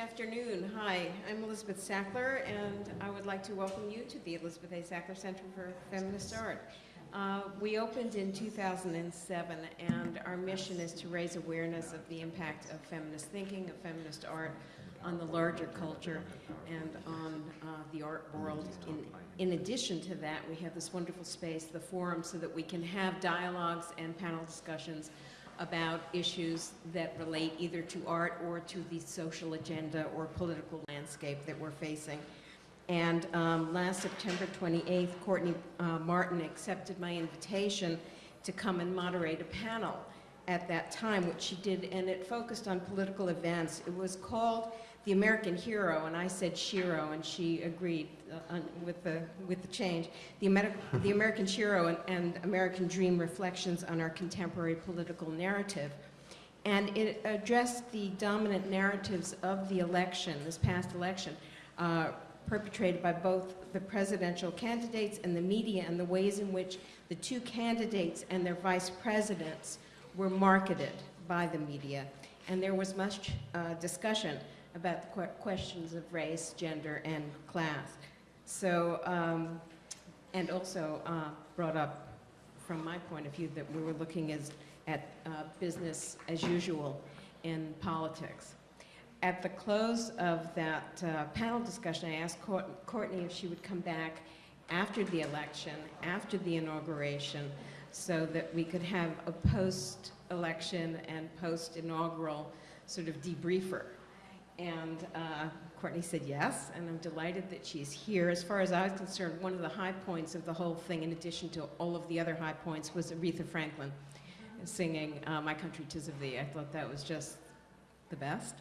afternoon. Hi, I'm Elizabeth Sackler, and I would like to welcome you to the Elizabeth A. Sackler Center for Feminist Art. Uh, we opened in 2007, and our mission is to raise awareness of the impact of feminist thinking, of feminist art on the larger culture and on uh, the art world. In, in addition to that, we have this wonderful space, the forum, so that we can have dialogues and panel discussions about issues that relate either to art or to the social agenda or political landscape that we're facing. And um, last September 28th, Courtney uh, Martin accepted my invitation to come and moderate a panel at that time, which she did, and it focused on political events. It was called The American Hero, and I said Shero, and she agreed uh, with, the, with the change. The, the American Shero and, and American Dream Reflections on Our Contemporary Political Narrative. And it addressed the dominant narratives of the election, this past election, uh, perpetrated by both the presidential candidates and the media and the ways in which the two candidates and their vice presidents were marketed by the media. And there was much uh, discussion about the questions of race, gender, and class. So, um, and also uh, brought up from my point of view that we were looking as, at uh, business as usual in politics. At the close of that uh, panel discussion, I asked Courtney if she would come back after the election, after the inauguration, so that we could have a post-election and post-inaugural sort of debriefer. And uh, Courtney said yes, and I'm delighted that she's here. As far as I was concerned, one of the high points of the whole thing, in addition to all of the other high points, was Aretha Franklin singing uh, My Country Tis of Thee. I thought that was just the best.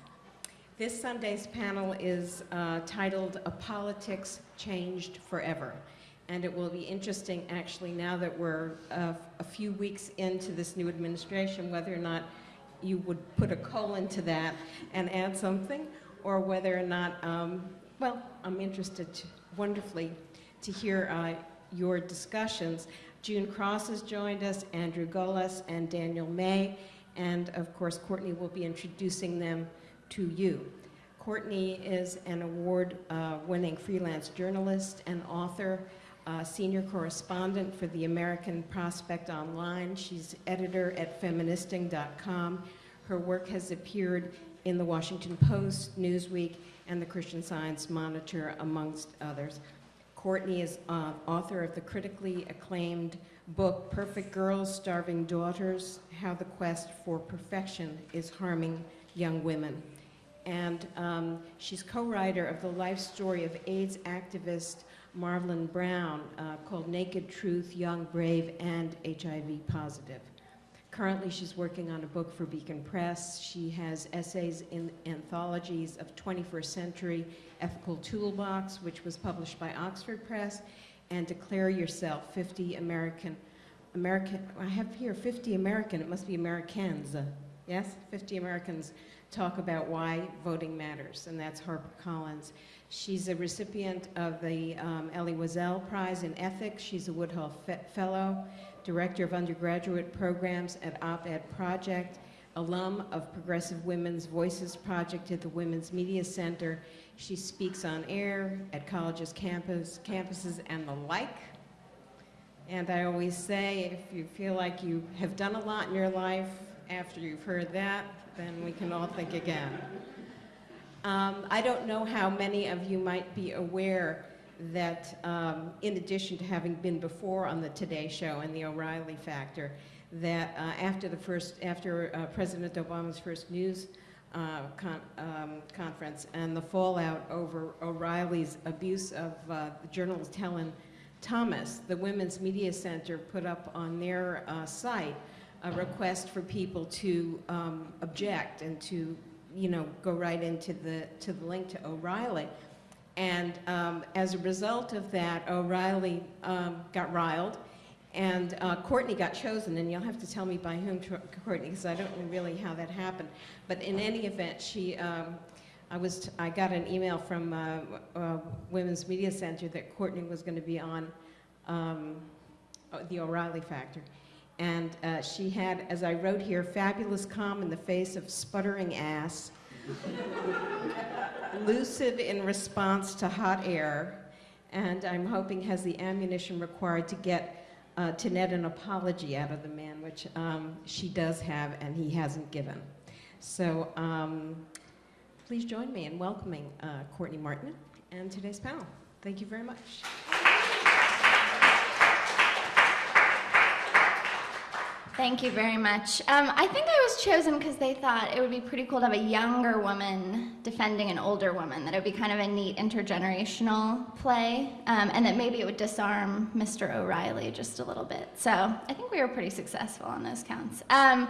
This Sunday's panel is uh, titled A Politics Changed Forever. And it will be interesting, actually, now that we're uh, a few weeks into this new administration, whether or not you would put a colon to that and add something, or whether or not, um, well, I'm interested to, wonderfully to hear uh, your discussions. June Cross has joined us, Andrew Golis, and Daniel May, and of course, Courtney will be introducing them to you. Courtney is an award-winning uh, freelance journalist and author, uh, senior correspondent for the American Prospect Online. She's editor at feministing.com. Her work has appeared in the Washington Post, Newsweek, and the Christian Science Monitor, amongst others. Courtney is uh, author of the critically acclaimed book, Perfect Girls, Starving Daughters, How the Quest for Perfection is Harming Young Women and um, she's co-writer of the life story of AIDS activist Marvelyn Brown uh, called Naked Truth, Young, Brave, and HIV Positive. Currently, she's working on a book for Beacon Press. She has essays in anthologies of 21st Century Ethical Toolbox, which was published by Oxford Press, and Declare Yourself, 50 American, American, I have here 50 American, it must be Americans, yes? 50 Americans talk about why voting matters, and that's Harper Collins. She's a recipient of the um, Elie Wiesel Prize in Ethics. She's a Woodhull Fe Fellow, Director of Undergraduate Programs at Op-Ed Project, alum of Progressive Women's Voices Project at the Women's Media Center. She speaks on air at colleges, campus, campuses, and the like. And I always say, if you feel like you have done a lot in your life after you've heard that, then we can all think again. Um, I don't know how many of you might be aware that um, in addition to having been before on the Today Show and the O'Reilly Factor, that uh, after the first, after uh, President Obama's first news uh, con um, conference and the fallout over O'Reilly's abuse of uh, journalist Helen Thomas, the Women's Media Center put up on their uh, site a request for people to um, object and to, you know, go right into the, to the link to O'Reilly. And um, as a result of that, O'Reilly um, got riled and uh, Courtney got chosen, and you'll have to tell me by whom, Courtney, because I don't know really how that happened. But in any event, she, um, I was, I got an email from uh, uh, Women's Media Center that Courtney was going to be on um, the O'Reilly Factor. And uh, she had, as I wrote here, fabulous calm in the face of sputtering ass. Lucid in response to hot air, and I'm hoping has the ammunition required to get uh, to net an apology out of the man, which um, she does have and he hasn't given. So um, please join me in welcoming uh, Courtney Martin and today's panel. Thank you very much. Thank you very much. Um, I think I was chosen because they thought it would be pretty cool to have a younger woman defending an older woman, that it would be kind of a neat intergenerational play, um, and that maybe it would disarm Mr. O'Reilly just a little bit. So I think we were pretty successful on those counts. Um,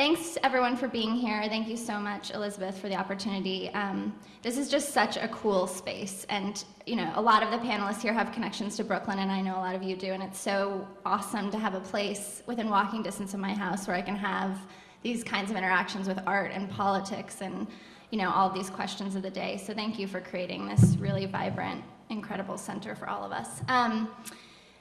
Thanks everyone for being here. Thank you so much, Elizabeth, for the opportunity. Um, this is just such a cool space, and you know, a lot of the panelists here have connections to Brooklyn, and I know a lot of you do, and it's so awesome to have a place within walking distance of my house where I can have these kinds of interactions with art and politics and you know, all these questions of the day. So thank you for creating this really vibrant, incredible center for all of us. Um,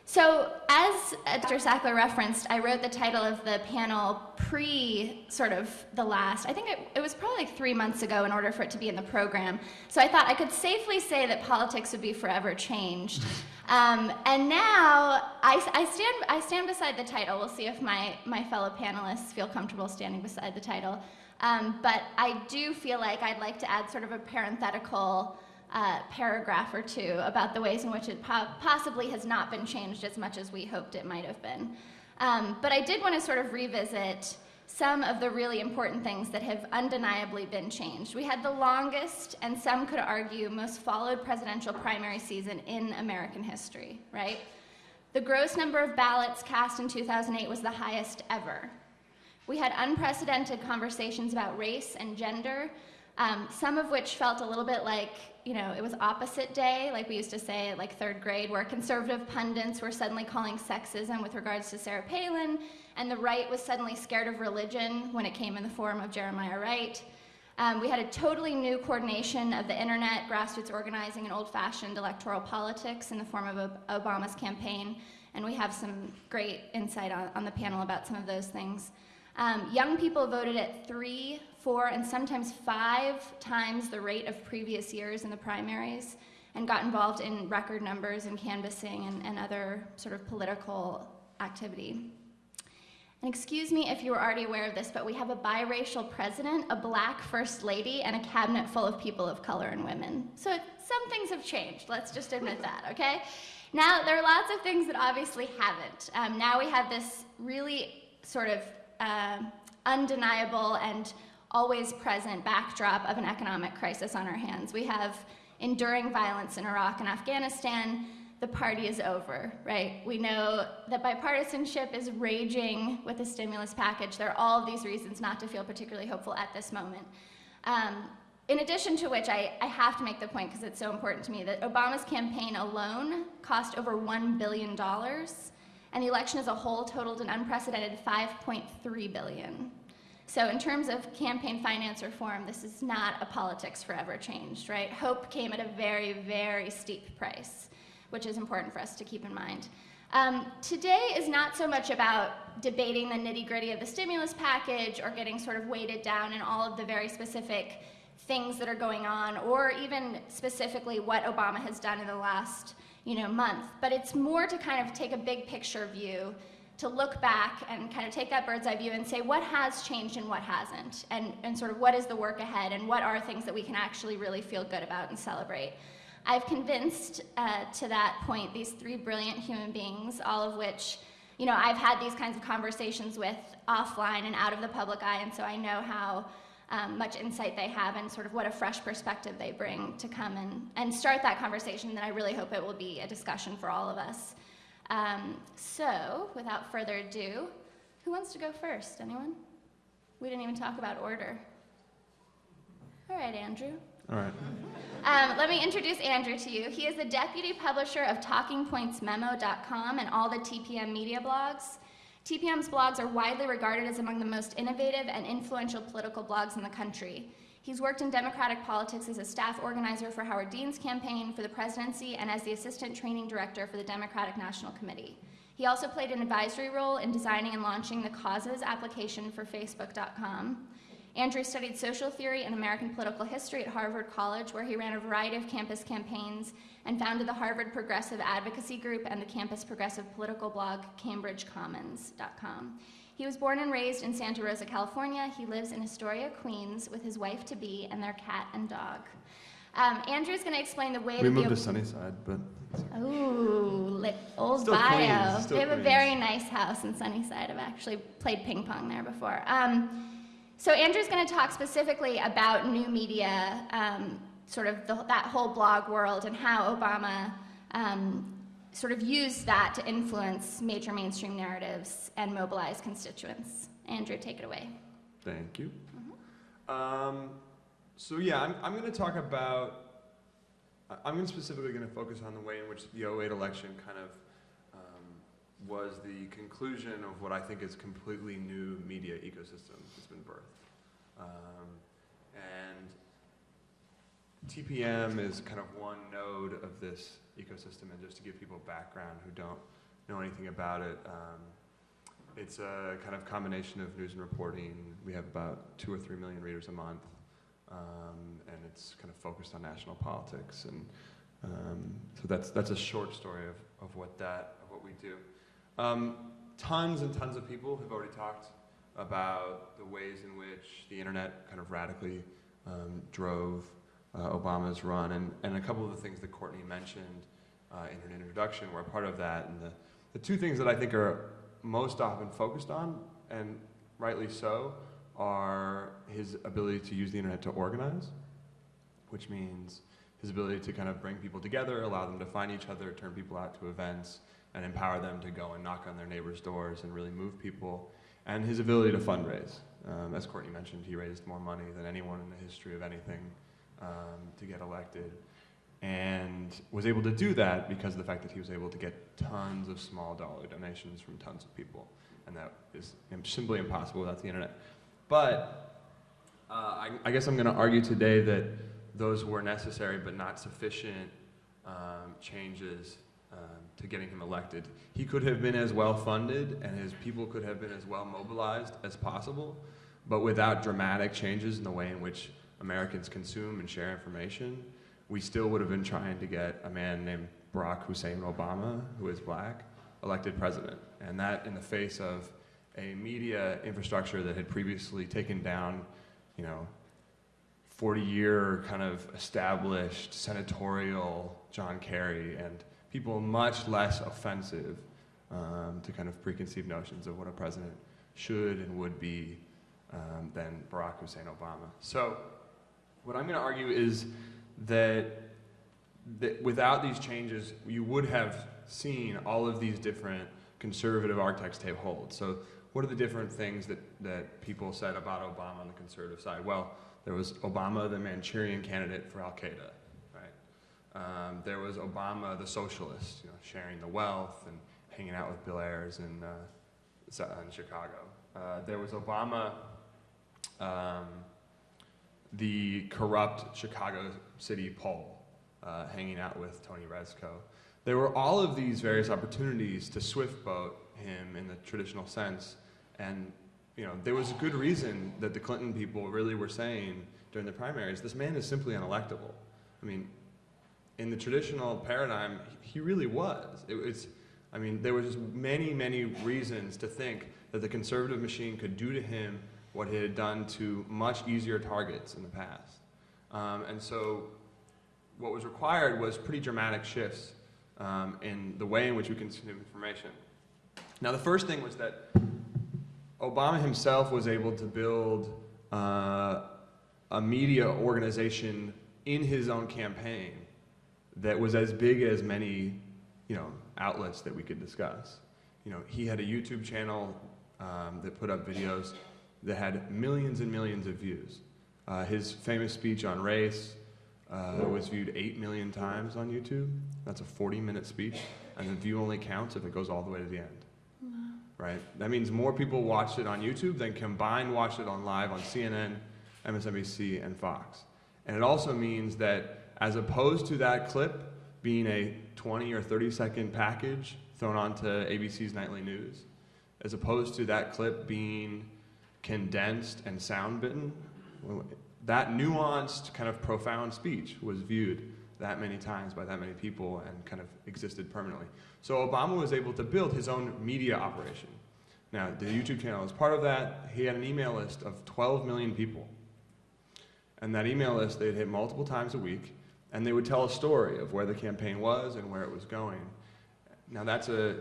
so as Dr. Sackler referenced, I wrote the title of the panel pre sort of the last, I think it, it, was probably like three months ago in order for it to be in the program. So I thought I could safely say that politics would be forever changed. Um, and now I, I, stand, I stand beside the title. We'll see if my, my fellow panelists feel comfortable standing beside the title. Um, but I do feel like I'd like to add sort of a parenthetical uh, paragraph or two about the ways in which it po possibly has not been changed as much as we hoped it might have been. Um, but I did want to sort of revisit some of the really important things that have undeniably been changed. We had the longest, and some could argue, most followed presidential primary season in American history, right? The gross number of ballots cast in 2008 was the highest ever. We had unprecedented conversations about race and gender, um, some of which felt a little bit like you know, it was opposite day, like we used to say at like third grade, where conservative pundits were suddenly calling sexism with regards to Sarah Palin, and the right was suddenly scared of religion when it came in the form of Jeremiah Wright. Um, we had a totally new coordination of the internet, grassroots organizing, and old-fashioned electoral politics in the form of Obama's campaign, and we have some great insight on, on the panel about some of those things. Um, young people voted at three, four, and sometimes five times the rate of previous years in the primaries and got involved in record numbers and canvassing and, and other sort of political activity. And excuse me if you were already aware of this, but we have a biracial president, a black first lady, and a cabinet full of people of color and women. So some things have changed, let's just admit that, okay? Now, there are lots of things that obviously haven't. Um, now we have this really sort of uh, undeniable and always present backdrop of an economic crisis on our hands. We have enduring violence in Iraq and Afghanistan. The party is over, right? We know that bipartisanship is raging with the stimulus package. There are all of these reasons not to feel particularly hopeful at this moment. Um, in addition to which, I, I have to make the point, because it's so important to me, that Obama's campaign alone cost over $1 billion and the election as a whole totaled an unprecedented 5.3 billion. So in terms of campaign finance reform, this is not a politics forever changed, right? Hope came at a very, very steep price, which is important for us to keep in mind. Um, today is not so much about debating the nitty gritty of the stimulus package or getting sort of weighted down in all of the very specific things that are going on, or even specifically what Obama has done in the last you know, month. But it's more to kind of take a big picture view, to look back and kind of take that bird's eye view and say what has changed and what hasn't, and, and sort of what is the work ahead and what are things that we can actually really feel good about and celebrate. I've convinced uh, to that point these three brilliant human beings, all of which, you know, I've had these kinds of conversations with offline and out of the public eye, and so I know how um, much insight they have and sort of what a fresh perspective they bring to come and, and start that conversation. Then I really hope it will be a discussion for all of us. Um, so, without further ado, who wants to go first? Anyone? We didn't even talk about order. All right, Andrew. All right. Um, let me introduce Andrew to you. He is the deputy publisher of TalkingPointsMemo.com and all the TPM media blogs. TPM's blogs are widely regarded as among the most innovative and influential political blogs in the country. He's worked in Democratic politics as a staff organizer for Howard Dean's campaign for the presidency and as the assistant training director for the Democratic National Committee. He also played an advisory role in designing and launching the causes application for Facebook.com. Andrew studied social theory and American political history at Harvard College, where he ran a variety of campus campaigns and founded the Harvard Progressive Advocacy Group and the campus progressive political blog CambridgeCommons.com. He was born and raised in Santa Rosa, California. He lives in Astoria, Queens, with his wife to be and their cat and dog. Um, Andrew's going to explain the way We to moved to Sunnyside, but Ooh, old Still bio. Queens, still we have a very nice house in Sunnyside. I've actually played ping pong there before. Um, so Andrew's going to talk specifically about new media, um, sort of the, that whole blog world, and how Obama um, sort of use that to influence major mainstream narratives and mobilize constituents. Andrew, take it away. thank you. Um, so yeah, I'm, I'm going to talk about. I'm specifically going to focus on the way in which the 08 election kind of um, was the conclusion of what I think is completely new media ecosystem that's been birthed. Um, and TPM is kind of one node of this ecosystem, and just to give people background who don't know anything about it, um, it's a kind of combination of news and reporting. We have about two or three million readers a month, um, and it's kind of focused on national politics. And um, so that's that's a short story of, of what that of what we do. Um, tons and tons of people have already talked about the ways in which the internet kind of radically um, drove uh, Obama's run, and, and a couple of the things that Courtney mentioned uh, in her introduction were part of that. And the, the two things that I think are most often focused on, and rightly so, are his ability to use the internet to organize, which means his ability to kind of bring people together, allow them to find each other, turn people out to events, and empower them to go and knock on their neighbors' doors and really move people, and his ability to fundraise. Um, as Courtney mentioned, he raised more money than anyone in the history of anything um, to get elected, and was able to do that because of the fact that he was able to get tons of small dollar donations from tons of people, and that is simply impossible without the internet. But uh, I, I guess I'm going to argue today that those were necessary but not sufficient um, changes um, to getting him elected. He could have been as well funded and his people could have been as well mobilized as possible, but without dramatic changes in the way in which Americans consume and share information, we still would have been trying to get a man named Barack Hussein Obama, who is black, elected president. And that in the face of a media infrastructure that had previously taken down, you know, 40 year kind of established senatorial John Kerry and people much less offensive um, to kind of preconceived notions of what a president should and would be um, than Barack Hussein Obama. So, what I'm going to argue is that, that without these changes, you would have seen all of these different conservative archetypes take hold. So, what are the different things that, that people said about Obama on the conservative side? Well, there was Obama, the Manchurian candidate for Al Qaeda, right? Um, there was Obama, the socialist, you know, sharing the wealth and hanging out with Bill Ayers in, uh, in Chicago. Uh, there was Obama, um, the corrupt Chicago City Pole, uh, hanging out with Tony Rezko. There were all of these various opportunities to swift boat him in the traditional sense, and you know there was a good reason that the Clinton people really were saying during the primaries, this man is simply unelectable. I mean, in the traditional paradigm, he really was. It was, I mean, there was just many, many reasons to think that the conservative machine could do to him what it had done to much easier targets in the past. Um, and so, what was required was pretty dramatic shifts um, in the way in which we consume information. Now, the first thing was that Obama himself was able to build uh, a media organization in his own campaign that was as big as many, you know, outlets that we could discuss. You know, he had a YouTube channel um, that put up videos that had millions and millions of views. Uh, his famous speech on race uh, was viewed 8 million times on YouTube. That's a 40 minute speech, and the view only counts if it goes all the way to the end. Right? That means more people watched it on YouTube than combined watched it on live on CNN, MSNBC, and Fox. And it also means that as opposed to that clip being a 20 or 30 second package thrown onto ABC's nightly news, as opposed to that clip being condensed and sound bitten That nuanced, kind of profound speech was viewed that many times by that many people and kind of existed permanently. So Obama was able to build his own media operation. Now, the YouTube channel is part of that. He had an email list of 12 million people. And that email list they'd hit multiple times a week, and they would tell a story of where the campaign was and where it was going. Now, that's a,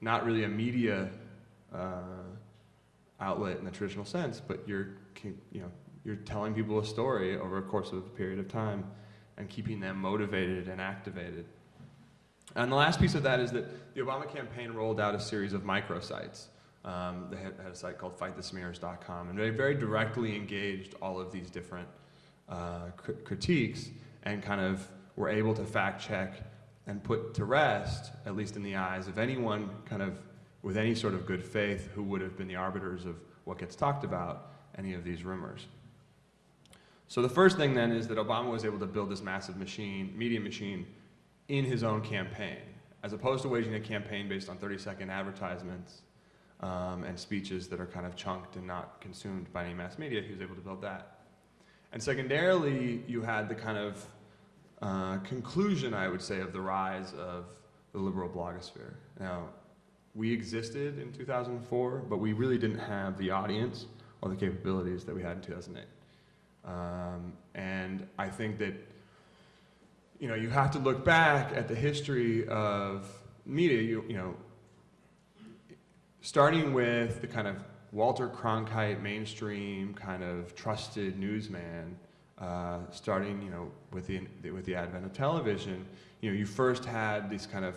not really a media uh, outlet in the traditional sense, but you're, you know, you're telling people a story over a course of a period of time and keeping them motivated and activated. And the last piece of that is that the Obama campaign rolled out a series of microsites. Um, they had, had a site called fightthesmears.com, and they very directly engaged all of these different uh, cri- critiques and kind of were able to fact check and put to rest, at least in the eyes of anyone kind of with any sort of good faith who would have been the arbiters of what gets talked about, any of these rumors. So the first thing then is that Obama was able to build this massive machine, media machine, in his own campaign, as opposed to waging a campaign based on 30-second advertisements um, and speeches that are kind of chunked and not consumed by any mass media. He was able to build that. And secondarily, you had the kind of uh, conclusion, I would say, of the rise of the liberal blogosphere. Now, we existed in 2004, but we really didn't have the audience or the capabilities that we had in 2008. Um, and I think that, you know, you have to look back at the history of media, you, you know, starting with the kind of Walter Cronkite mainstream kind of trusted newsman, uh, starting, you know, with the, with the advent of television, you know, you first had these kind of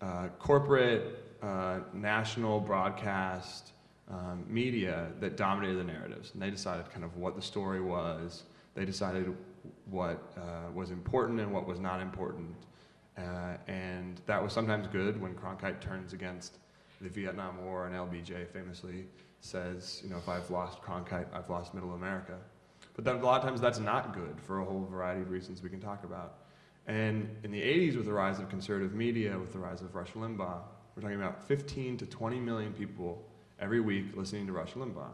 uh, corporate, uh, national broadcast um, media that dominated the narratives. And they decided kind of what the story was. They decided what uh, was important and what was not important. Uh, and that was sometimes good when Cronkite turns against the Vietnam War and LBJ famously says, you know, if I've lost Cronkite, I've lost Middle America. But then a lot of times that's not good for a whole variety of reasons we can talk about. And in the 80s, with the rise of conservative media, with the rise of Rush Limbaugh, we're talking about 15 to 20 million people every week listening to Rush Limbaugh.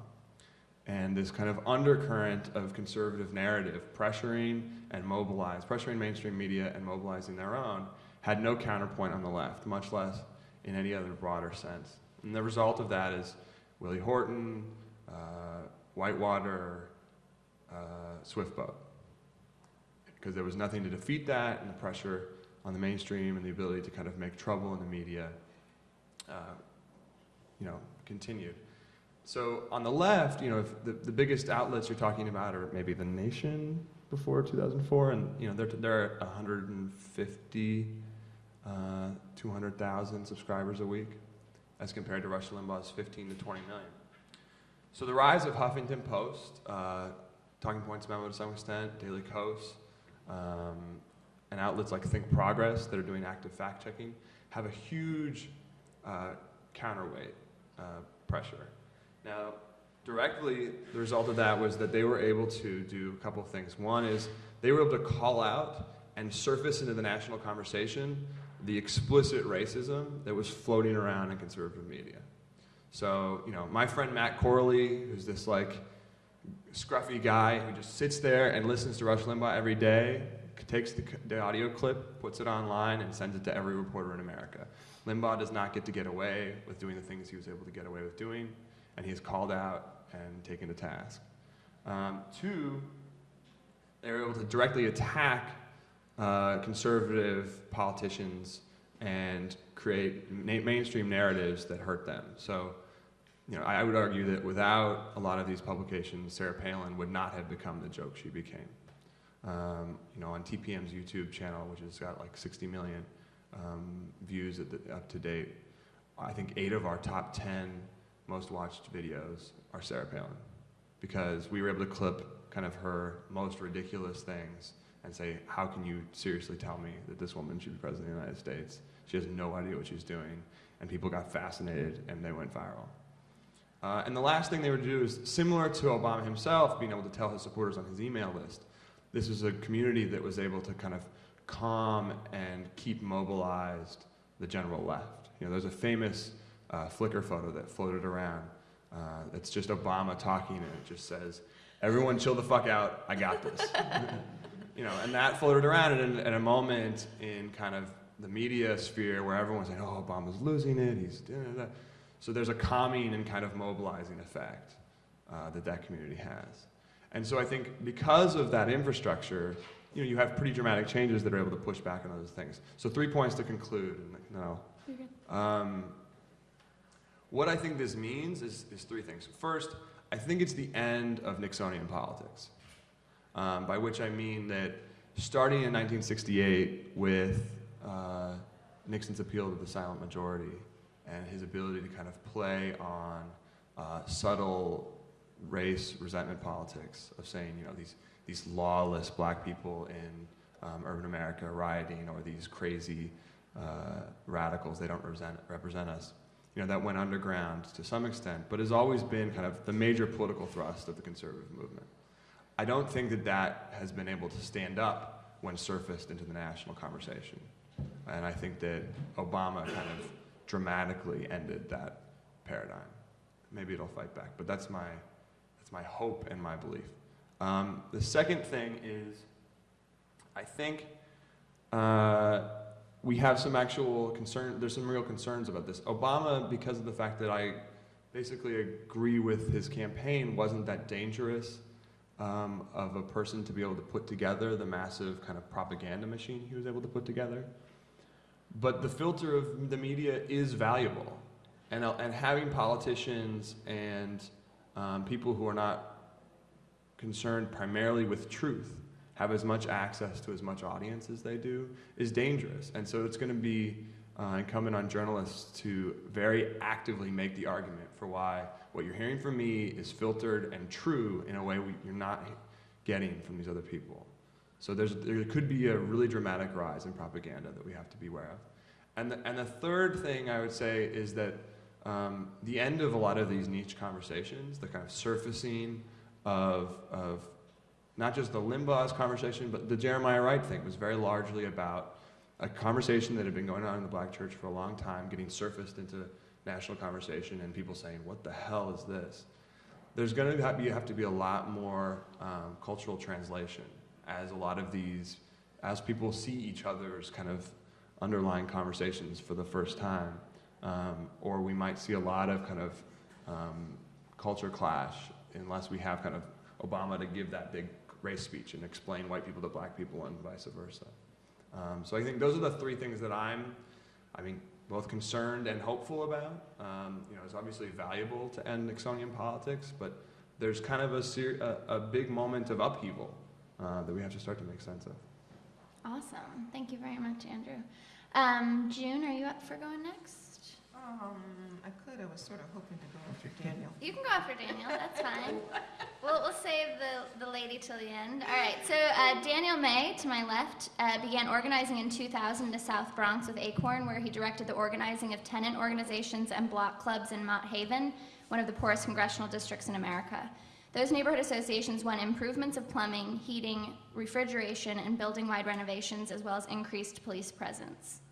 And this kind of undercurrent of conservative narrative pressuring and mobilize, pressuring mainstream media and mobilizing their own, had no counterpoint on the left, much less in any other broader sense. And the result of that is Willie Horton, uh, Whitewater, uh, Swiftboat. Because there was nothing to defeat that, and the pressure on the mainstream and the ability to kind of make trouble in the media, uh, you know, continued. So on the left, you know, the, the biggest outlets you're talking about are maybe The Nation before 2004, and you know they're they're at 150, uh, 200,000 subscribers a week, as compared to Rush Limbaugh's 15 to 20 million. So the rise of Huffington Post, uh, Talking Points Memo to some extent, Daily Kos, um, and outlets like Think Progress that are doing active fact checking have a huge uh, counterweight uh, pressure. Now, directly, the result of that was that they were able to do a couple of things. One is they were able to call out and surface into the national conversation the explicit racism that was floating around in conservative media. So, you know, my friend Matt Corley, who's this like scruffy guy who just sits there and listens to Rush Limbaugh every day, takes the, the audio clip, puts it online, and sends it to every reporter in America. Limbaugh does not get to get away with doing the things he was able to get away with doing, and he is called out and taken to task. Um, two, they were able to directly attack uh, conservative politicians and create ma- mainstream narratives that hurt them. So, you know, I, I would argue that without a lot of these publications, Sarah Palin would not have become the joke she became. Um, you know, on TPM's YouTube channel, which has got like 60 million um, views at the, up to date, I think eight of our top 10 most watched videos are Sarah Palin because we were able to clip kind of her most ridiculous things and say, how can you seriously tell me that this woman should be president of the United States? She has no idea what she's doing. And people got fascinated and they went viral. Uh, and the last thing they would do is similar to Obama himself being able to tell his supporters on his email list. This was a community that was able to kind of calm and keep mobilized the general left. You know, there's a famous uh, Flickr photo that floated around. Uh, it's just Obama talking, and it just says, Everyone chill the fuck out. I got this. you know, and that floated around in, in a moment in kind of the media sphere where everyone's saying, oh, Obama's losing it. He's doing that. So there's a calming and kind of mobilizing effect uh, that that community has. And so I think because of that infrastructure, you know, you have pretty dramatic changes that are able to push back on those things. So three points to conclude. And no. Um, what I think this means is, is three things. First, I think it's the end of Nixonian politics, um, by which I mean that starting in 1968 with uh, Nixon's appeal to the silent majority and his ability to kind of play on uh, subtle race resentment politics of saying, you know, these, these lawless black people in um, urban America rioting or these crazy uh, radicals, they don't represent, represent us you know, that went underground to some extent, but has always been kind of the major political thrust of the conservative movement. I don't think that that has been able to stand up when surfaced into the national conversation. And I think that Obama kind of dramatically ended that paradigm. Maybe it'll fight back, but that's my, that's my hope and my belief. Um, the second thing is, I think uh, we have some actual concern, there's some real concerns about this. Obama, because of the fact that I basically agree with his campaign, wasn't that dangerous um, of a person to be able to put together the massive kind of propaganda machine he was able to put together. But the filter of the media is valuable. And, uh, and having politicians and um, people who are not concerned primarily with truth have as much access to as much audience as they do is dangerous. And so it's going to be uh, incumbent on journalists to very actively make the argument for why what you're hearing from me is filtered and true in a way we, you're not getting from these other people. So there's, there could be a really dramatic rise in propaganda that we have to be aware of. And the, and the third thing I would say is that um, the end of a lot of these niche conversations, the kind of surfacing of, of not just the Limbaugh's conversation, but the Jeremiah Wright thing was very largely about a conversation that had been going on in the black church for a long time, getting surfaced into national conversation, and people saying, what the hell is this? There's going to have, have to be a lot more um, cultural translation as a lot of these, as people see each other's kind of underlying conversations for the first time. Um, or we might see a lot of kind of um, culture clash unless we have kind of Obama to give that big race speech and explain white people to black people and vice versa. Um, so I think those are the three things that I'm, I mean, both concerned and hopeful about. Um, you know, it's obviously valuable to end Nixonian politics, but there's kind of a, a, a big moment of upheaval uh, that we have to start to make sense of. Awesome. Thank you very much, Andrew. Um, June, are you up for going next? Um, I could, I was sort of hoping to go after Daniel. You can go after Daniel, that's fine. We'll, we'll save the, the lady till the end. All right, so uh, Daniel May, to my left, uh, began organizing in 2000 to South Bronx with Acorn, where he directed the organizing of tenant organizations and block clubs in Mott Haven, one of the poorest congressional districts in America. Those neighborhood associations won improvements of plumbing, heating, refrigeration, and building-wide renovations, as well as increased police presence.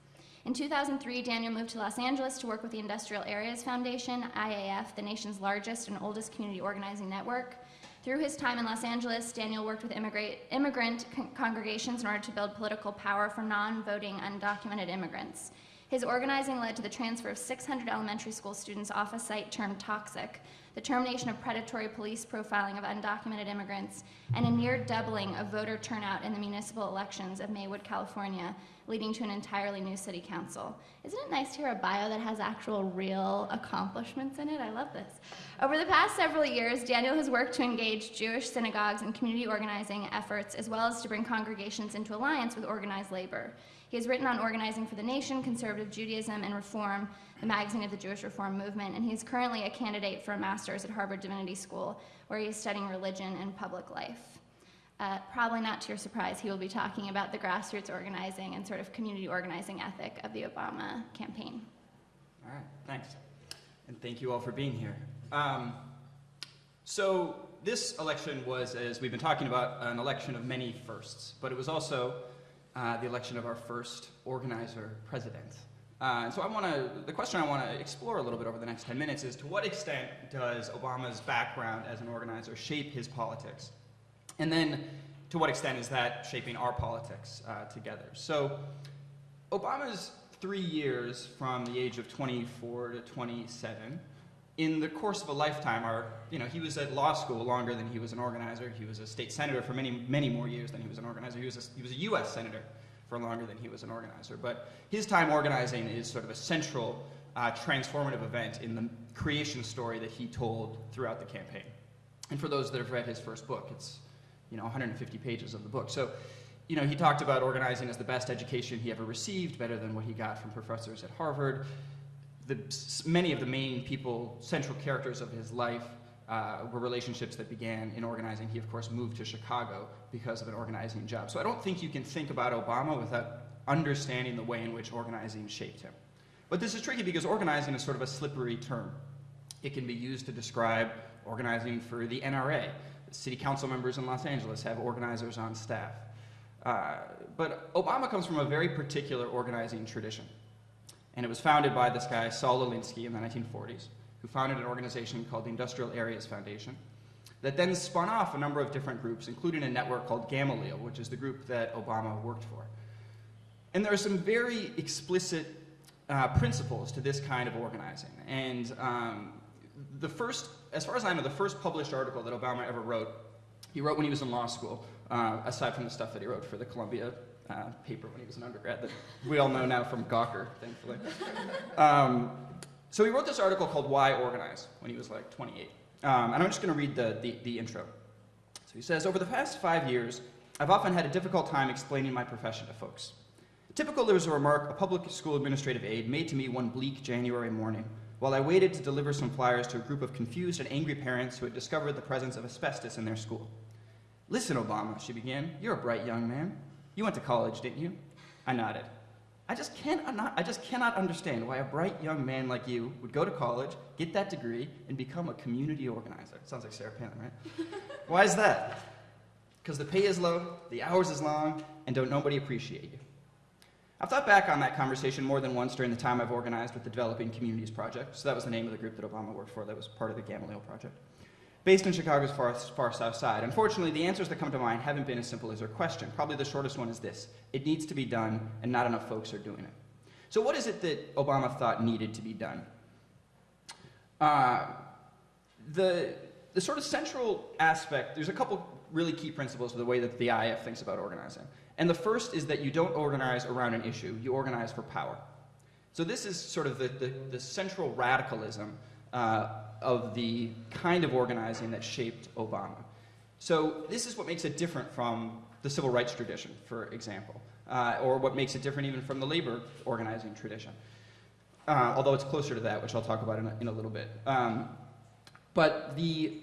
In 2003, Daniel moved to Los Angeles to work with the Industrial Areas Foundation, IAF, the nation's largest and oldest community organizing network. Through his time in Los Angeles, Daniel worked with immigrant, immigrant con congregations in order to build political power for non-voting undocumented immigrants. His organizing led to the transfer of 600 elementary school students off a site termed toxic, the termination of predatory police profiling of undocumented immigrants, and a near doubling of voter turnout in the municipal elections of Maywood, California, leading to an entirely new city council. Isn't it nice to hear a bio that has actual real accomplishments in it? I love this. Over the past several years, Daniel has worked to engage Jewish synagogues in community organizing efforts, as well as to bring congregations into alliance with organized labor. He has written on organizing for the nation, conservative Judaism, and reform, the magazine of the Jewish Reform Movement, and he is currently a candidate for a master's at Harvard Divinity School, where he is studying religion and public life. Uh, probably not to your surprise, he will be talking about the grassroots organizing and sort of community organizing ethic of the Obama campaign. All right, thanks. And thank you all for being here. Um, so this election was, as we've been talking about, an election of many firsts, but it was also uh, the election of our first organizer president. Uh, and so I want to, the question I want to explore a little bit over the next 10 minutes is to what extent does Obama's background as an organizer shape his politics? And then to what extent is that shaping our politics uh, together? So Obama's three years from the age of 24 to 27, in the course of a lifetime are, you know, he was at law school longer than he was an organizer. He was a state senator for many, many more years than he was an organizer. He was a, he was a U.S. senator for longer than he was an organizer. But his time organizing is sort of a central uh, transformative event in the creation story that he told throughout the campaign. And for those that have read his first book, it's, you know, 150 pages of the book. So you know, he talked about organizing as the best education he ever received, better than what he got from professors at Harvard. The, many of the main people, central characters of his life, uh, were relationships that began in organizing. He, of course, moved to Chicago because of an organizing job. So I don't think you can think about Obama without understanding the way in which organizing shaped him. But this is tricky because organizing is sort of a slippery term. It can be used to describe organizing for the NRA. City council members in Los Angeles have organizers on staff. Uh, but Obama comes from a very particular organizing tradition. And it was founded by this guy, Saul Alinsky, in the 1940s, who founded an organization called the Industrial Areas Foundation, that then spun off a number of different groups, including a network called Gamaliel, which is the group that Obama worked for. And there are some very explicit uh, principles to this kind of organizing. And um, the first, as far as I know, the first published article that Obama ever wrote, he wrote when he was in law school, uh, aside from the stuff that he wrote for the Columbia uh, paper when he was an undergrad that we all know now from Gawker, thankfully. Um, so he wrote this article called Why Organize when he was like 28. Um, and I'm just going to read the, the, the intro. So he says, Over the past five years, I've often had a difficult time explaining my profession to folks. Typical there was a remark a public school administrative aide made to me one bleak January morning while I waited to deliver some flyers to a group of confused and angry parents who had discovered the presence of asbestos in their school. Listen, Obama, she began, you're a bright young man. You went to college, didn't you? I nodded. I just, can't, I just cannot understand why a bright young man like you would go to college, get that degree, and become a community organizer. Sounds like Sarah Palin, right? why is that? Because the pay is low, the hours is long, and don't nobody appreciate you. I've thought back on that conversation more than once during the time I've organized with the Developing Communities Project. So that was the name of the group that Obama worked for. That was part of the Gamaliel Project based in Chicago's far, far south side. Unfortunately, the answers that come to mind haven't been as simple as your question. Probably the shortest one is this it needs to be done, and not enough folks are doing it. So, what is it that Obama thought needed to be done? Uh, the, the sort of central aspect, there's a couple really key principles to the way that the IF thinks about organizing. And the first is that you don't organize around an issue, you organize for power. So, this is sort of the, the, the central radicalism uh, of the kind of organizing that shaped Obama. So this is what makes it different from the civil rights tradition, for example, uh, or what makes it different even from the labor organizing tradition. Uh, although it's closer to that, which I'll talk about in a, in a little bit. Um, but the,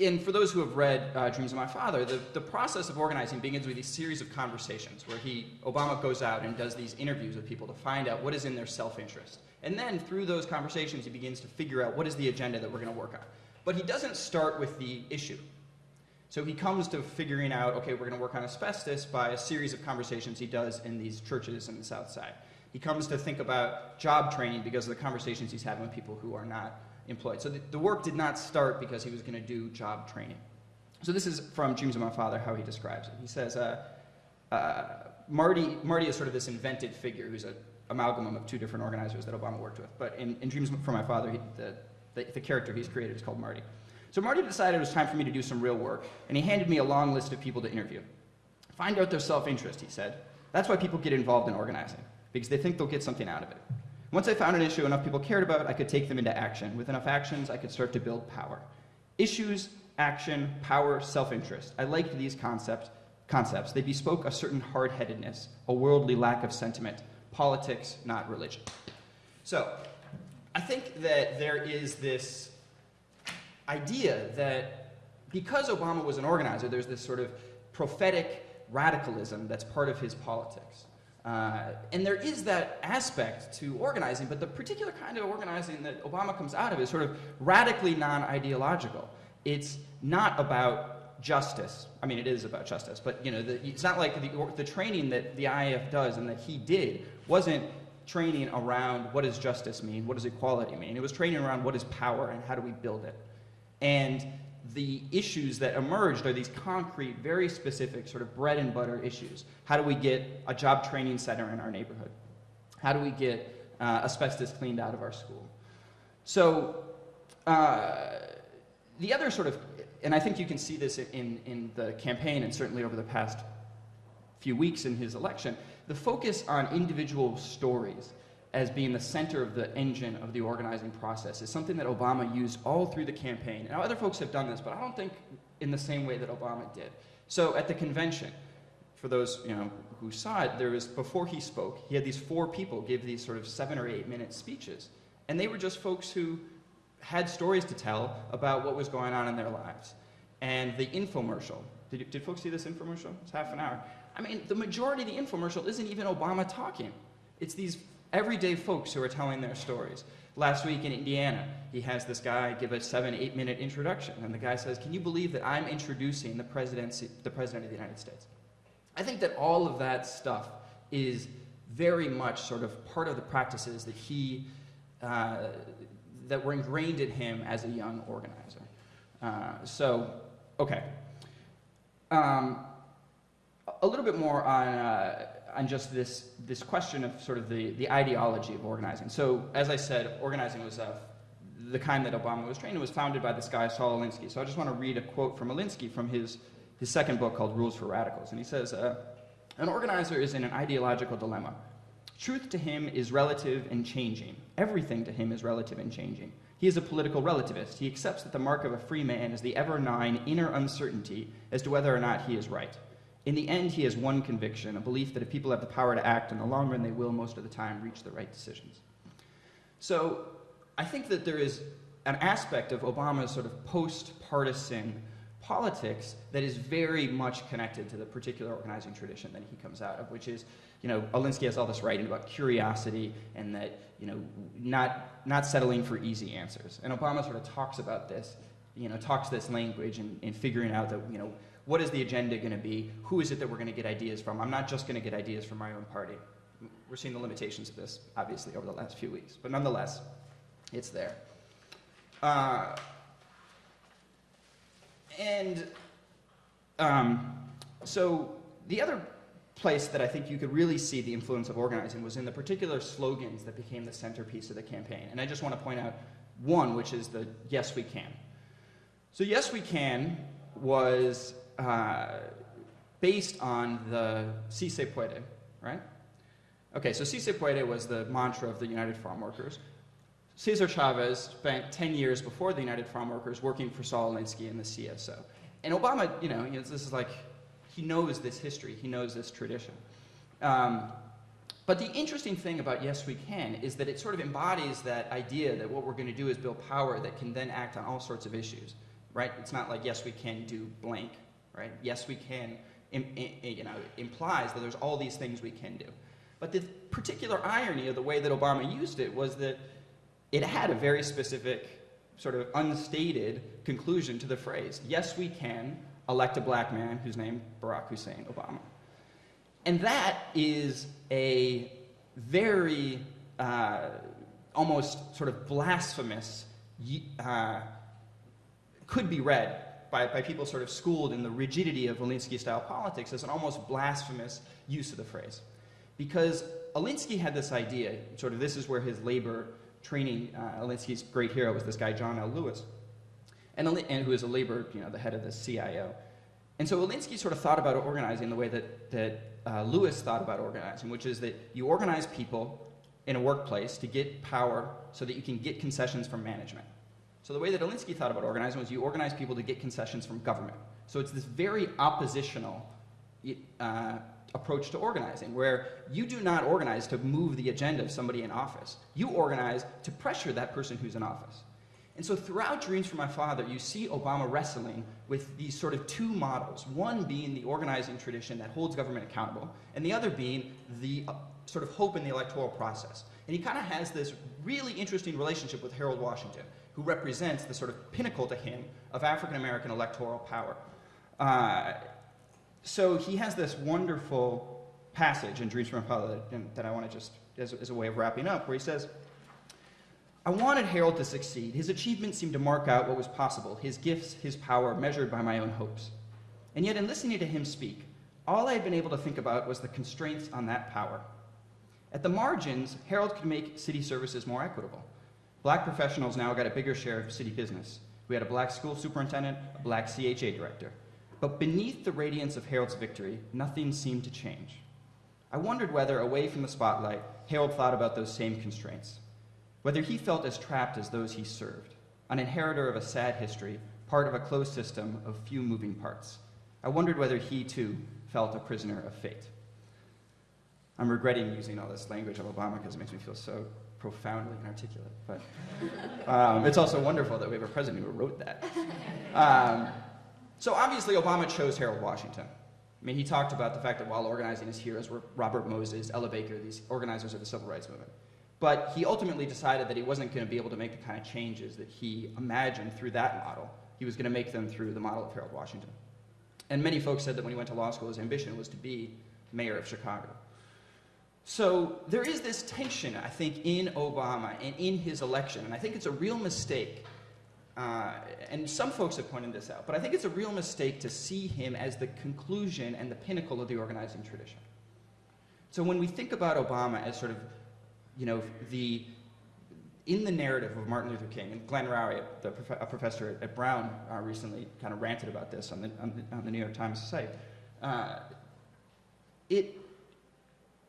and for those who have read uh, Dreams of My Father, the, the process of organizing begins with a series of conversations where he, Obama goes out and does these interviews with people to find out what is in their self-interest. And then through those conversations, he begins to figure out what is the agenda that we're going to work on. But he doesn't start with the issue. So he comes to figuring out, okay, we're going to work on asbestos by a series of conversations he does in these churches in the South Side. He comes to think about job training because of the conversations he's having with people who are not employed. So the, the work did not start because he was going to do job training. So this is from Dreams of My Father, how he describes it. He says, uh, uh, Marty, Marty is sort of this invented figure who's a amalgam of two different organizers that Obama worked with. But in, in Dreams from My Father, he, the, the, the character he's created is called Marty. So Marty decided it was time for me to do some real work, and he handed me a long list of people to interview. Find out their self-interest, he said. That's why people get involved in organizing, because they think they'll get something out of it. Once I found an issue enough people cared about, I could take them into action. With enough actions, I could start to build power. Issues, action, power, self-interest. I liked these concepts. Concepts. They bespoke a certain hard-headedness, a worldly lack of sentiment, politics, not religion. So, I think that there is this idea that because Obama was an organizer, there's this sort of prophetic radicalism that's part of his politics. Uh, and there is that aspect to organizing, but the particular kind of organizing that Obama comes out of is sort of radically non ideological. It's not about justice. I mean, it is about justice, but you know, the, it's not like the, the training that the IAF does and that he did wasn't training around what does justice mean, what does equality mean. It was training around what is power and how do we build it. And the issues that emerged are these concrete, very specific, sort of bread and butter issues. How do we get a job training center in our neighborhood? How do we get uh, asbestos cleaned out of our school? So, uh, the other sort of, and I think you can see this in, in the campaign and certainly over the past few weeks in his election, the focus on individual stories as being the center of the engine of the organizing process is something that Obama used all through the campaign. Now, other folks have done this, but I don't think in the same way that Obama did. So, at the convention, for those you know who saw it, there was before he spoke, he had these four people give these sort of seven or eight minute speeches, and they were just folks who had stories to tell about what was going on in their lives. And the infomercial, did, did folks see this infomercial? It's half an hour. I mean, the majority of the infomercial isn't even Obama talking. It's these everyday folks who are telling their stories. Last week in Indiana, he has this guy give a seven, eight minute introduction, and the guy says, Can you believe that I'm introducing the, presidency, the President of the United States? I think that all of that stuff is very much sort of part of the practices that he, uh, that were ingrained in him as a young organizer. Uh, so, okay. Um, a little bit more on, uh, on just this, this question of sort of the, the ideology of organizing. So, as I said, organizing was uh, the kind that Obama was trained in was founded by this guy, Saul Alinsky. So I just want to read a quote from Alinsky from his, his second book called Rules for Radicals. And he says, uh, An organizer is in an ideological dilemma. Truth to him is relative and changing. Everything to him is relative and changing. He is a political relativist. He accepts that the mark of a free man is the ever gnawing inner uncertainty as to whether or not he is right. In the end, he has one conviction a belief that if people have the power to act in the long run, they will most of the time reach the right decisions. So I think that there is an aspect of Obama's sort of post partisan politics that is very much connected to the particular organizing tradition that he comes out of, which is, you know, Alinsky has all this writing about curiosity and that, you know, not, not settling for easy answers. And Obama sort of talks about this, you know, talks this language and, and figuring out that, you know, what is the agenda going to be? Who is it that we're going to get ideas from? I'm not just going to get ideas from my own party. We're seeing the limitations of this, obviously, over the last few weeks. But nonetheless, it's there. Uh, and um, so the other place that I think you could really see the influence of organizing was in the particular slogans that became the centerpiece of the campaign. And I just want to point out one, which is the Yes We Can. So, Yes We Can was uh, based on the Si se puede, right? Okay, so Si se puede was the mantra of the United Farm Workers. Cesar Chavez spent 10 years before the United Farm Workers working for Saul Alinsky in the CSO. And Obama, you know, this is like, he knows this history, he knows this tradition. Um, but the interesting thing about Yes We Can is that it sort of embodies that idea that what we're going to do is build power that can then act on all sorts of issues, right? It's not like Yes We Can do blank, right? Yes We Can, you know, implies that there's all these things we can do. But the particular irony of the way that Obama used it was that it had a very specific, sort of unstated conclusion to the phrase yes, we can elect a black man who's named Barack Hussein Obama. And that is a very uh, almost sort of blasphemous, uh, could be read by, by people sort of schooled in the rigidity of Alinsky style politics as an almost blasphemous use of the phrase. Because Alinsky had this idea, sort of this is where his labor training uh, Alinsky's great hero was this guy, John L. Lewis, and, and who is a labor, you know, the head of the CIO. And so Alinsky sort of thought about organizing the way that, that uh, Lewis thought about organizing, which is that you organize people in a workplace to get power so that you can get concessions from management. So the way that Alinsky thought about organizing was you organize people to get concessions from government. So it's this very oppositional uh, approach to organizing, where you do not organize to move the agenda of somebody in office. You organize to pressure that person who's in office. And so throughout Dreams from My Father, you see Obama wrestling with these sort of two models, one being the organizing tradition that holds government accountable, and the other being the uh, sort of hope in the electoral process. And he kind of has this really interesting relationship with Harold Washington, who represents the sort of pinnacle to him of African American electoral power. Uh, so he has this wonderful passage in Dreams from Apollo that, that I want to just, as, as a way of wrapping up, where he says, I wanted Harold to succeed. His achievements seemed to mark out what was possible, his gifts, his power, measured by my own hopes. And yet, in listening to him speak, all I had been able to think about was the constraints on that power. At the margins, Harold could make city services more equitable. Black professionals now got a bigger share of city business. We had a black school superintendent, a black CHA director. But beneath the radiance of Harold's victory, nothing seemed to change. I wondered whether, away from the spotlight, Harold thought about those same constraints. Whether he felt as trapped as those he served, an inheritor of a sad history, part of a closed system of few moving parts. I wondered whether he, too, felt a prisoner of fate. I'm regretting using all this language of Obama because it makes me feel so profoundly inarticulate. But um, it's also wonderful that we have a president who wrote that. Um, so obviously, Obama chose Harold Washington. I mean, he talked about the fact that while organizing his heroes were Robert Moses, Ella Baker, these organizers of the civil rights movement. But he ultimately decided that he wasn't going to be able to make the kind of changes that he imagined through that model. He was going to make them through the model of Harold Washington. And many folks said that when he went to law school, his ambition was to be mayor of Chicago. So there is this tension, I think, in Obama and in his election, and I think it's a real mistake. Uh, and some folks have pointed this out, but I think it's a real mistake to see him as the conclusion and the pinnacle of the organizing tradition. So when we think about Obama as sort of, you know, the in the narrative of Martin Luther King, and Glenn Loury, the prof- a professor at, Brown, uh, recently kind of ranted about this on the, on the, on the New York Times site. Uh, it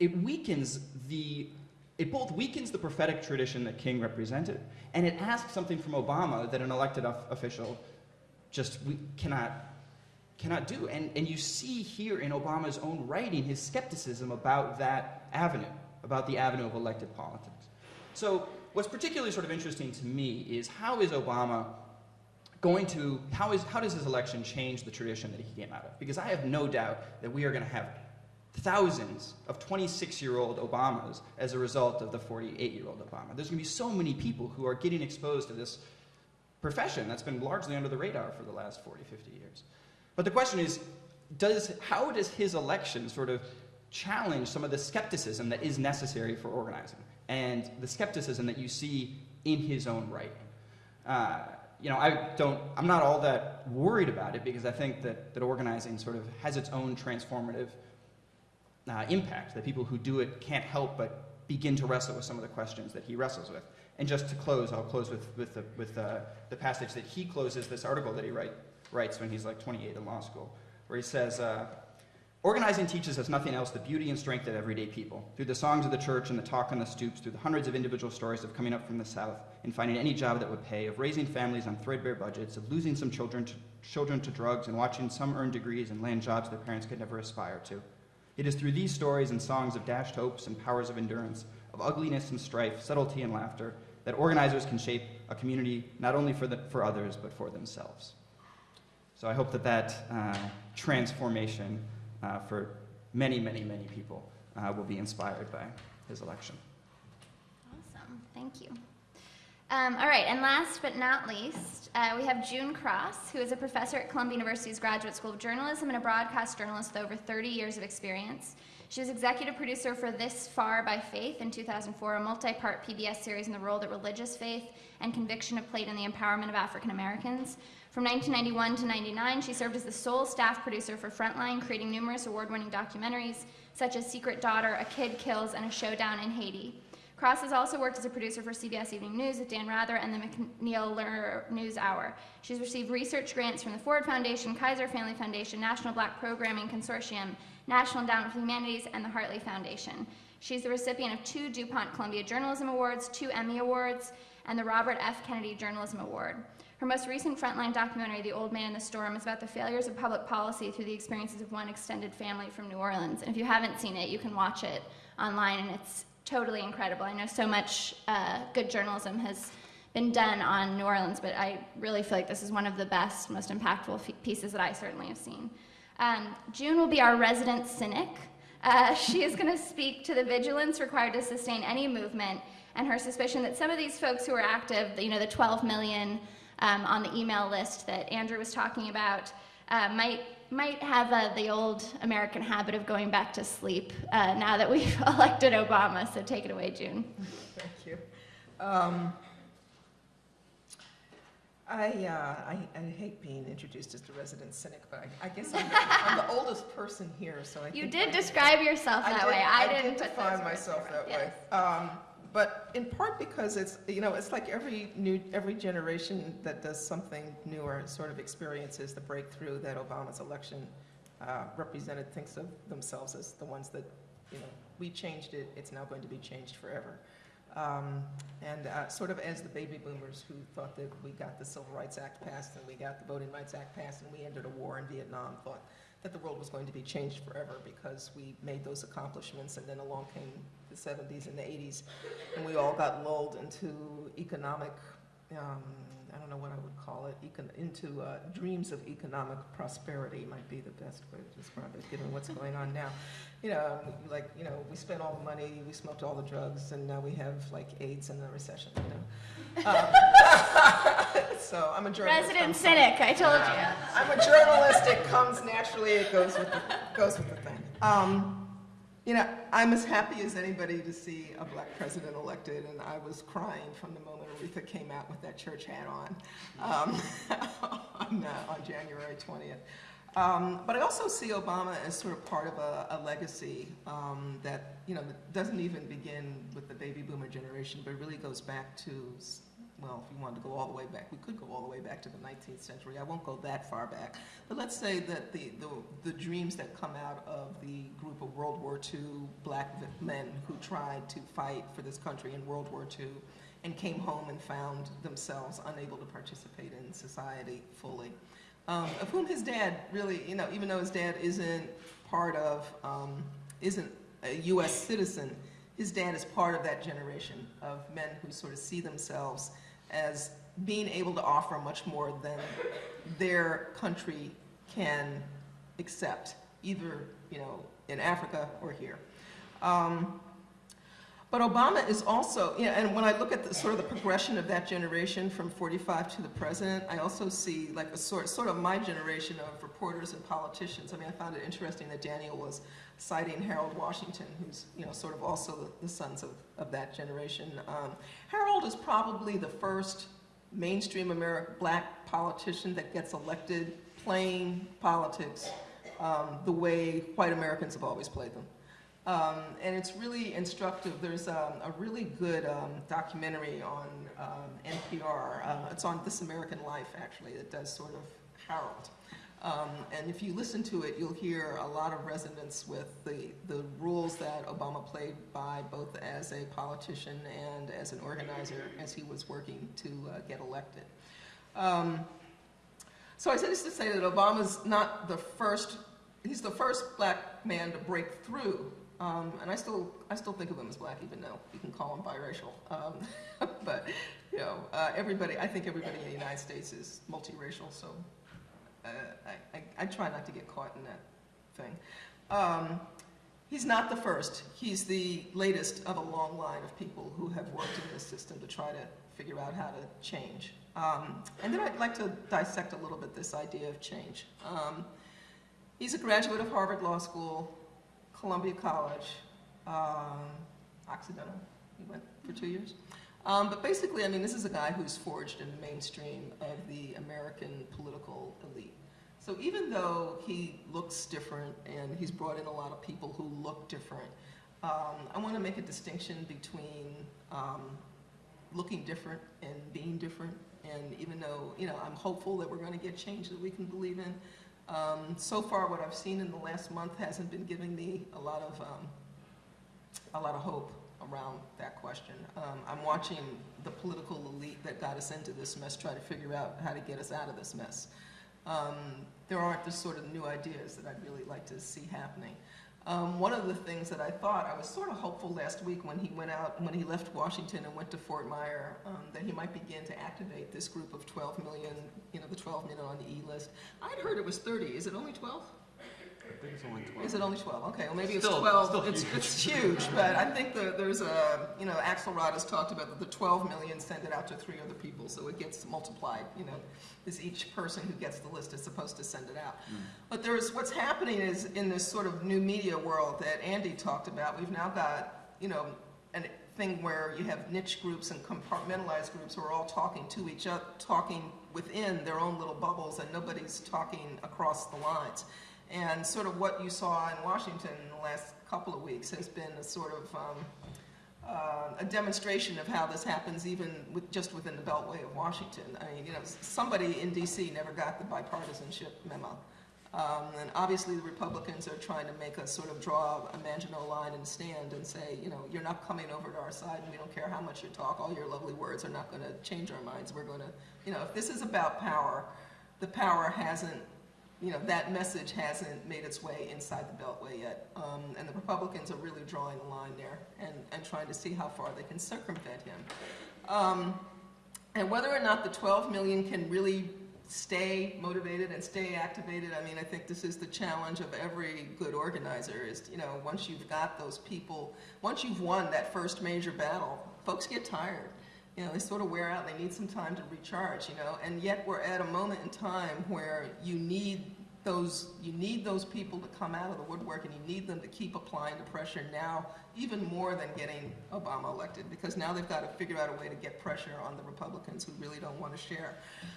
it weakens the it both weakens the prophetic tradition that King represented, and it asks something from Obama that an elected official just cannot cannot do. And, and you see here in Obama's own writing his skepticism about that avenue, about the avenue of elected politics. So what's particularly sort of interesting to me is how is Obama going to, how, is, how does his election change the tradition that he came out of? Because I have no doubt that we are going to have thousands of 26 year old Obamas as a result of the 48 year old Obama. There's going to be so many people who are getting exposed to this profession that's been largely under the radar for the last 40, 50 years. But the question is, does, how does his election sort of challenge some of the skepticism that is necessary for organizing and the skepticism that you see in his own writing? Uh, you know, I don't, I'm not all that worried about it because I think that, that organizing sort of has its own transformative uh, impact, that people who do it can't help but begin to wrestle with some of the questions that he wrestles with. And just to close, I'll close with, with, the, with uh, the passage that he closes this article that he write, writes when he's like 28 in law school, where he says, uh, Organizing teaches us nothing else the beauty and strength of everyday people. Through the songs of the church and the talk on the stoops, through the hundreds of individual stories of coming up from the South and finding any job that would pay, of raising families on threadbare budgets, of losing some children to, children to drugs and watching some earn degrees and land jobs their parents could never aspire to. It is through these stories and songs of dashed hopes and powers of endurance, of ugliness and strife, subtlety and laughter, that organizers can shape a community not only for, the, for others, but for themselves. So I hope that that uh, transformation uh, for many, many, many people uh, will be inspired by his election. Awesome. Thank you. Um, all right, and last but not least, uh, we have June Cross, who is a professor at Columbia University's Graduate School of Journalism and a broadcast journalist with over 30 years of experience. She was executive producer for This Far by Faith in 2004, a multi part PBS series in the role that religious faith and conviction have played in the empowerment of African Americans. From 1991 to 99, she served as the sole staff producer for Frontline, creating numerous award winning documentaries such as Secret Daughter, A Kid Kills, and A Showdown in Haiti. Cross has also worked as a producer for CBS Evening News with Dan Rather and the MacNeil Lehrer News Hour. She's received research grants from the Ford Foundation, Kaiser Family Foundation, National Black Programming Consortium, National Endowment for Humanities, and the Hartley Foundation. She's the recipient of two DuPont Columbia Journalism Awards, two Emmy Awards, and the Robert F. Kennedy Journalism Award. Her most recent Frontline documentary, The Old Man in the Storm, is about the failures of public policy through the experiences of one extended family from New Orleans. And if you haven't seen it, you can watch it online, and it's totally incredible. I know so much uh, good journalism has been done on New Orleans, but I really feel like this is one of the best, most impactful pieces that I certainly have seen. Um, June will be our resident cynic. Uh, she is going to speak to the vigilance required to sustain any movement and her suspicion that some of these folks who are active, you know, the 12 million um, on the email list that Andrew was talking about, uh, might might have uh, the old American habit of going back to sleep uh, now that we've elected Obama. So take it away, June. Thank you. Um, I, uh, I, I hate being introduced as the resident cynic, but I, I guess I'm the, I'm the oldest person here, so I You did describe yourself that did- way. I, I didn't did define myself that way. Um, but in part because it's, you know, it's like every new, every generation that does something newer sort of experiences the breakthrough that Obama's election uh, represented, thinks of themselves as the ones that, you know, we changed it, it's now going to be changed forever. Um, and uh, sort of as the baby boomers who thought that we got the Civil Rights Act passed and we got the Voting Rights Act passed and we ended a war in Vietnam, thought that the world was going to be changed forever because we made those accomplishments and then along came the 70s and the 80s and we all got lulled into economic, um, I don't know what I would call it, econ- into uh, dreams of economic prosperity might be the best way to describe it, given what's going on now. You know, like, you know, we spent all the money, we smoked all the drugs, and now we have like AIDS and a recession, you know? Um, So I'm a journalist. Resident I'm cynic, I told you. I'm a journalist. It comes naturally. It goes with the, goes with the thing. Um, you know, I'm as happy as anybody to see a black president elected, and I was crying from the moment Aretha came out with that church hat on um, on, uh, on January 20th. Um, but I also see Obama as sort of part of a, a legacy um, that you know doesn't even begin with the baby boomer generation, but really goes back to well, if you wanted to go all the way back, we could go all the way back to the 19th century. I won't go that far back. But let's say that the, the, the dreams that come out of the group of World War II black men who tried to fight for this country in World War II and came home and found themselves unable to participate in society fully. Um, of whom his dad really, you know, even though his dad isn't part of, um, isn't a U.S. citizen, his dad is part of that generation of men who sort of see themselves as being able to offer much more than their country can accept, either, you know, in Africa or here. Um, but Obama is also, you know, and when I look at the sort of the progression of that generation from 45 to the present, I also see like a sort, sort of my generation of reporters and politicians. I mean, I found it interesting that Daniel was citing Harold Washington, who's, you know, sort of also the, the sons of, of that generation. Um, Harold is probably the first mainstream American black politician that gets elected playing politics um, the way white Americans have always played them. Um, and it's really instructive. There's um, a really good um, documentary on um, NPR. Uh, it's on This American Life, actually, that does sort of Harold. Um, and if you listen to it, you'll hear a lot of resonance with the, the rules that Obama played by both as a politician and as an organizer as he was working to uh, get elected. Um, so I said this to say that Obama's not the first, he's the first black man to break through. Um, and I still, I still think of him as black, even though you can call him biracial. Um, but, you know, uh, everybody, I think everybody in the United States is multiracial, so I, I, I try not to get caught in that thing. Um, he's not the first. He's the latest of a long line of people who have worked in this system to try to figure out how to change. Um, and then I'd like to dissect a little bit this idea of change. Um, he's a graduate of Harvard Law School, Columbia College, um, Occidental. He went for two years. Um, but basically, I mean, this is a guy who's forged in the mainstream of the American political elite. So even though he looks different and he's brought in a lot of people who look different, um, I want to make a distinction between um, looking different and being different. And even though, you know, I'm hopeful that we're going to get change that we can believe in, um, so far what I've seen in the last month hasn't been giving me a lot of, um, a lot of hope around that question. Um, I'm watching the political elite that got us into this mess try to figure out how to get us out of this mess. Um, there aren't the sort of new ideas that I'd really like to see happening. Um, one of the things that I thought, I was sort of hopeful last week when he went out, when he left Washington and went to Fort Myer, um, that he might begin to activate this group of 12 million, you know, the 12 million on the E list. I'd heard it was 30. Is it only 12? I think it's only 12. Is it only 12? Okay, well, maybe it's Still- 12. still It's, huge. it's huge, but I think the, there's a, you know, Axelrod has talked about that the 12 million send it out to three other people, so it gets multiplied, you know, is each person who gets the list is supposed to send it out. Hmm. But there's, what's happening is in this sort of new media world that Andy talked about, we've now got, you know, a thing where you have niche groups and compartmentalized groups who are all talking to each other, talking within their own little bubbles, and nobody's talking across the lines. And sort of what you saw in Washington in the last couple of weeks has been a sort of um, uh, a demonstration of how this happens even with, just within the Beltway of Washington. I mean, you know, somebody in DC never got the bipartisanship memo. Um, and obviously the Republicans are trying to make us sort of draw a Maginot line and stand and say, you know, you're not coming over to our side and we don't care how much you talk, all your lovely words are not going to change our minds. We're going to, you know, if this is about power, the power hasn't, you know, that message hasn't made its way inside the Beltway yet. Um, and the Republicans are really drawing a line there and, and trying to see how far they can circumvent him. Um, and whether or not the 12 million can really stay motivated and stay activated, I mean, I think this is the challenge of every good organizer is, you know, once you've got those people, once you've won that first major battle, folks get tired. You know, they sort of wear out, they need some time to recharge, you know, and yet we're at a moment in time where you need those, you need those people to come out of the woodwork and you need them to keep applying the pressure now, even more than getting Obama elected, because now they've got to figure out a way to get pressure on the Republicans who really don't want to share.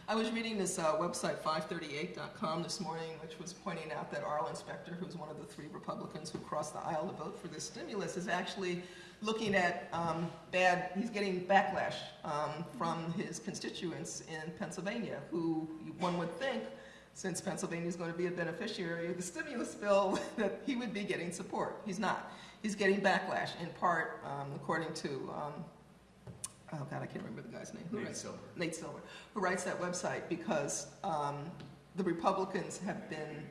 I was reading this uh, website, 538.com, this morning, which was pointing out that Arlen Specter, who's one of the three Republicans who crossed the aisle to vote for this stimulus, is actually looking at um, bad, he's getting backlash um, from his constituents in Pennsylvania, who one would think, since Pennsylvania is going to be a beneficiary of the stimulus bill, that he would be getting support. He's not. He's getting backlash, in part, um, according to, um, oh God, I can't remember the guy's name. Who Nate writes- Silver. Nate Silver, who writes that website because um, the Republicans have been,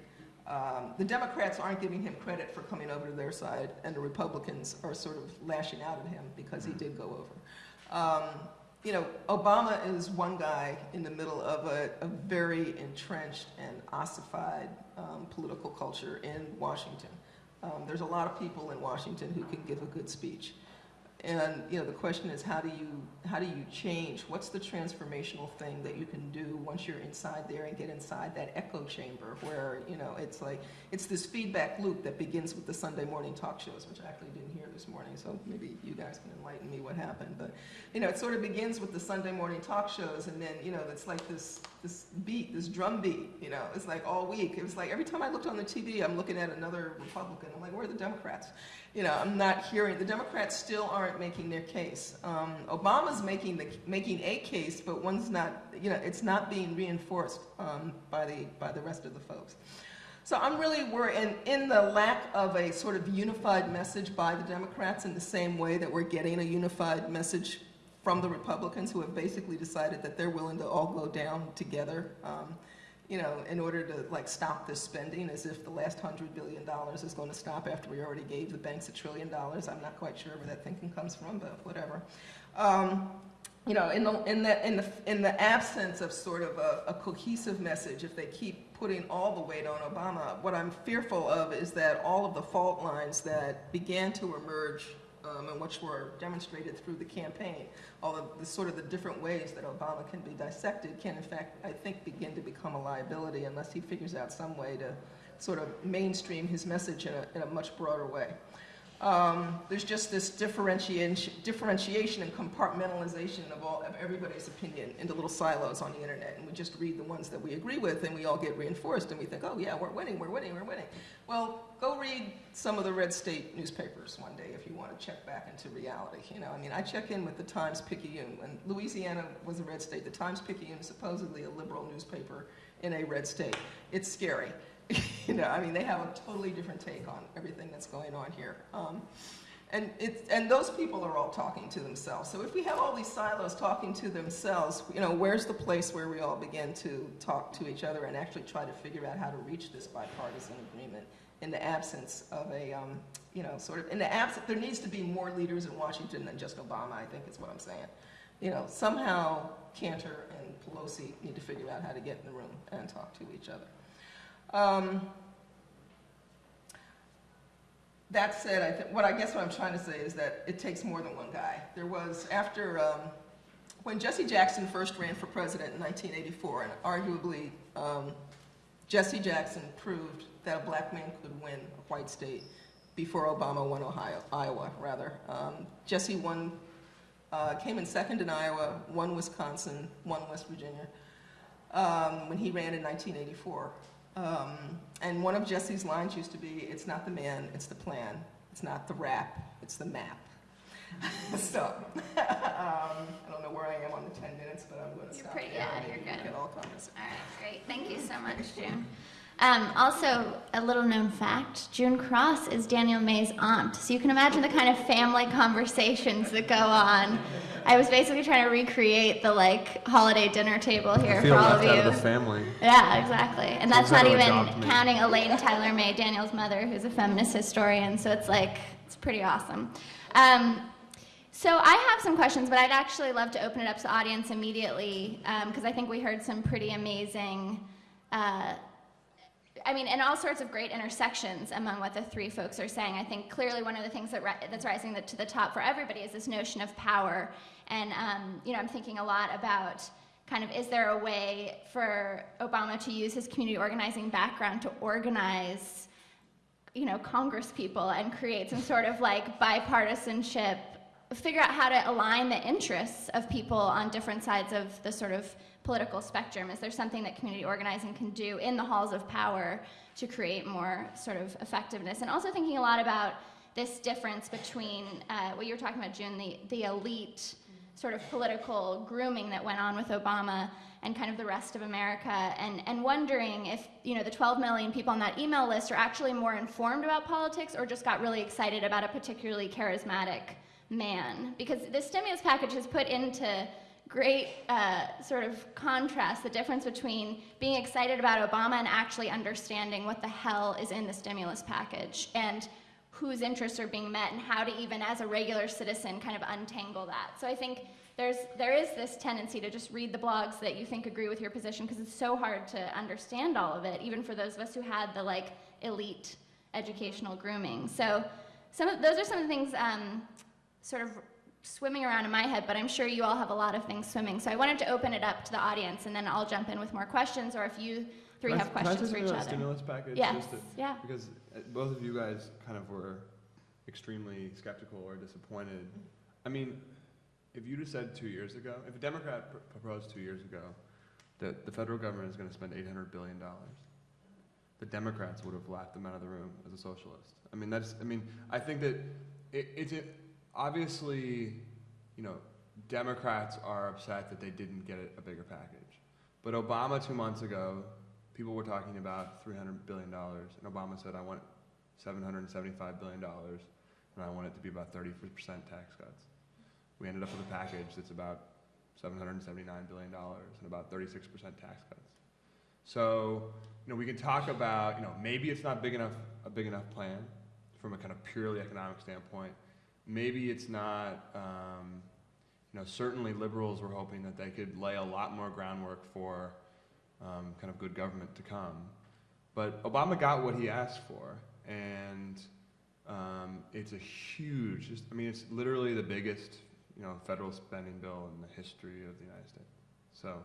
um, the Democrats aren't giving him credit for coming over to their side, and the Republicans are sort of lashing out at him because he did go over. Um, you know, Obama is one guy in the middle of a, a very entrenched and ossified um, political culture in Washington. Um, there's a lot of people in Washington who can give a good speech. And, you know, the question is how do you, how do you change? What's the transformational thing that you can do once you're inside there and get inside that echo chamber where, you know, it's like, it's this feedback loop that begins with the Sunday morning talk shows, which I actually didn't hear this morning, so maybe you guys can enlighten me what happened. But, you know, it sort of begins with the Sunday morning talk shows and then, you know, it's like this, this beat, this drum beat, you know, it's like all week. It was like every time I looked on the TV, I'm looking at another Republican. I'm like, where are the Democrats? you know, I'm not hearing, the Democrats still aren't making their case. Um, Obama's making, the, making a case, but one's not, you know, it's not being reinforced um, by, the, by the rest of the folks. So I'm really worried, and in the lack of a sort of unified message by the Democrats in the same way that we're getting a unified message from the Republicans who have basically decided that they're willing to all go down together, um, you know, in order to like stop this spending as if the last hundred billion dollars is going to stop after we already gave the banks a trillion dollars. I'm not quite sure where that thinking comes from, but whatever. Um, you know, in the, in the, in the, in the absence of sort of a, a cohesive message, if they keep putting all the weight on Obama, what I'm fearful of is that all of the fault lines that began to emerge um, and which were demonstrated through the campaign, all of the sort of the different ways that Obama can be dissected can in fact, I think, begin to become a liability unless he figures out some way to sort of mainstream his message in a, in a much broader way. Um, there's just this differentiation, differentiation and compartmentalization of all of everybody's opinion into little silos on the internet, and we just read the ones that we agree with, and we all get reinforced, and we think, oh yeah, we're winning, we're winning, we're winning. Well, go read some of the red state newspapers one day if you want to check back into reality. You know, I mean, I check in with the Times Picayune. When Louisiana was a red state, the Times Picayune is supposedly a liberal newspaper in a red state. It's scary. you know, I mean, they have a totally different take on everything that's going on here. Um, and, it's, and those people are all talking to themselves. So if we have all these silos talking to themselves, you know, where's the place where we all begin to talk to each other and actually try to figure out how to reach this bipartisan agreement in the absence of a, um, you know, sort of, in the absence, there needs to be more leaders in Washington than just Obama, I think is what I'm saying. You know, somehow Cantor and Pelosi need to figure out how to get in the room and talk to each other. Um, that said, I think, what I guess what I'm trying to say is that it takes more than one guy. There was, after, um, when Jesse Jackson first ran for president in 1984, and arguably, um, Jesse Jackson proved that a black man could win a white state before Obama won Ohio, Iowa, rather. Um, Jesse won, uh, came in second in Iowa, won Wisconsin, won West Virginia, um, when he ran in 1984. Um, and one of Jesse's lines used to be, it's not the man, it's the plan. It's not the rap, it's the map. so, um, I don't know where I am on the 10 minutes, but I'm going to You're stop pretty- yeah, you're good. all. All right, great. Thank you so much, June. Um, also, a little known fact June Cross is Daniel May's aunt. So you can imagine the kind of family conversations that go on. I was basically trying to recreate the like holiday dinner table here for all of you. Out of the family. Yeah, exactly. And that's not even counting Elaine Tyler May, Daniel's mother, who's a feminist historian. So it's like, it's pretty awesome. Um, so I have some questions, but I'd actually love to open it up to the audience immediately because I think we heard some pretty amazing. Uh, I mean, and all sorts of great intersections among what the three folks are saying. I think clearly one of the things that that's rising the, to the top for everybody is this notion of power. And, um, you know, I'm thinking a lot about kind of is there a way for Obama to use his community organizing background to organize, you know, Congress people and create some sort of like bipartisanship, figure out how to align the interests of people on different sides of the sort of political spectrum? Is there something that community organizing can do in the halls of power to create more sort of effectiveness? And also thinking a lot about this difference between uh, what you were talking about, June, the, the elite sort of political grooming that went on with Obama and kind of the rest of America, and, and wondering if you know the 12 million people on that email list are actually more informed about politics or just got really excited about a particularly charismatic man. Because the stimulus package has put into great uh, sort of contrast the difference between being excited about Obama and actually understanding what the hell is in the stimulus package and whose interests are being met and how to even as a regular citizen kind of untangle that. So I think there's there is this tendency to just read the blogs that you think agree with your position because it's so hard to understand all of it even for those of us who had the like elite educational grooming. So some of those are some of the things um, sort of swimming around in my head, but I'm sure you all have a lot of things swimming. So I wanted to open it up to the audience and then I'll jump in with more questions or if you three Can I- have questions for I each say something about other. stimulus package? Yes, Just to- yeah. Because uh, both of you guys kind of were extremely skeptical or disappointed. I mean, if you'd have said two years ago, if a Democrat pr- proposed two years ago that the federal government is going to spend $800 billion, the Democrats would have laughed them out of the room as a socialist. I mean, that's, I mean, I think that it, it's a, obviously, you know, Democrats are upset that they didn't get a, bigger package. But Obama two months ago, people were talking about $300 billion, and Obama said, I want $775 billion, and I want it to be about 30% tax cuts. We ended up with a package that's about $779 billion and about 36% tax cuts. So, you know, we can talk about, you know, maybe it's not big enough, a big enough plan from a kind of purely economic standpoint. Maybe it's not, um, you know, certainly liberals were hoping that they could lay a lot more groundwork for um, kind of good government to come. But Obama got what he asked for, and um, it's a huge, just, I mean, it's literally the biggest, you know, federal spending bill in the history of the United States. So,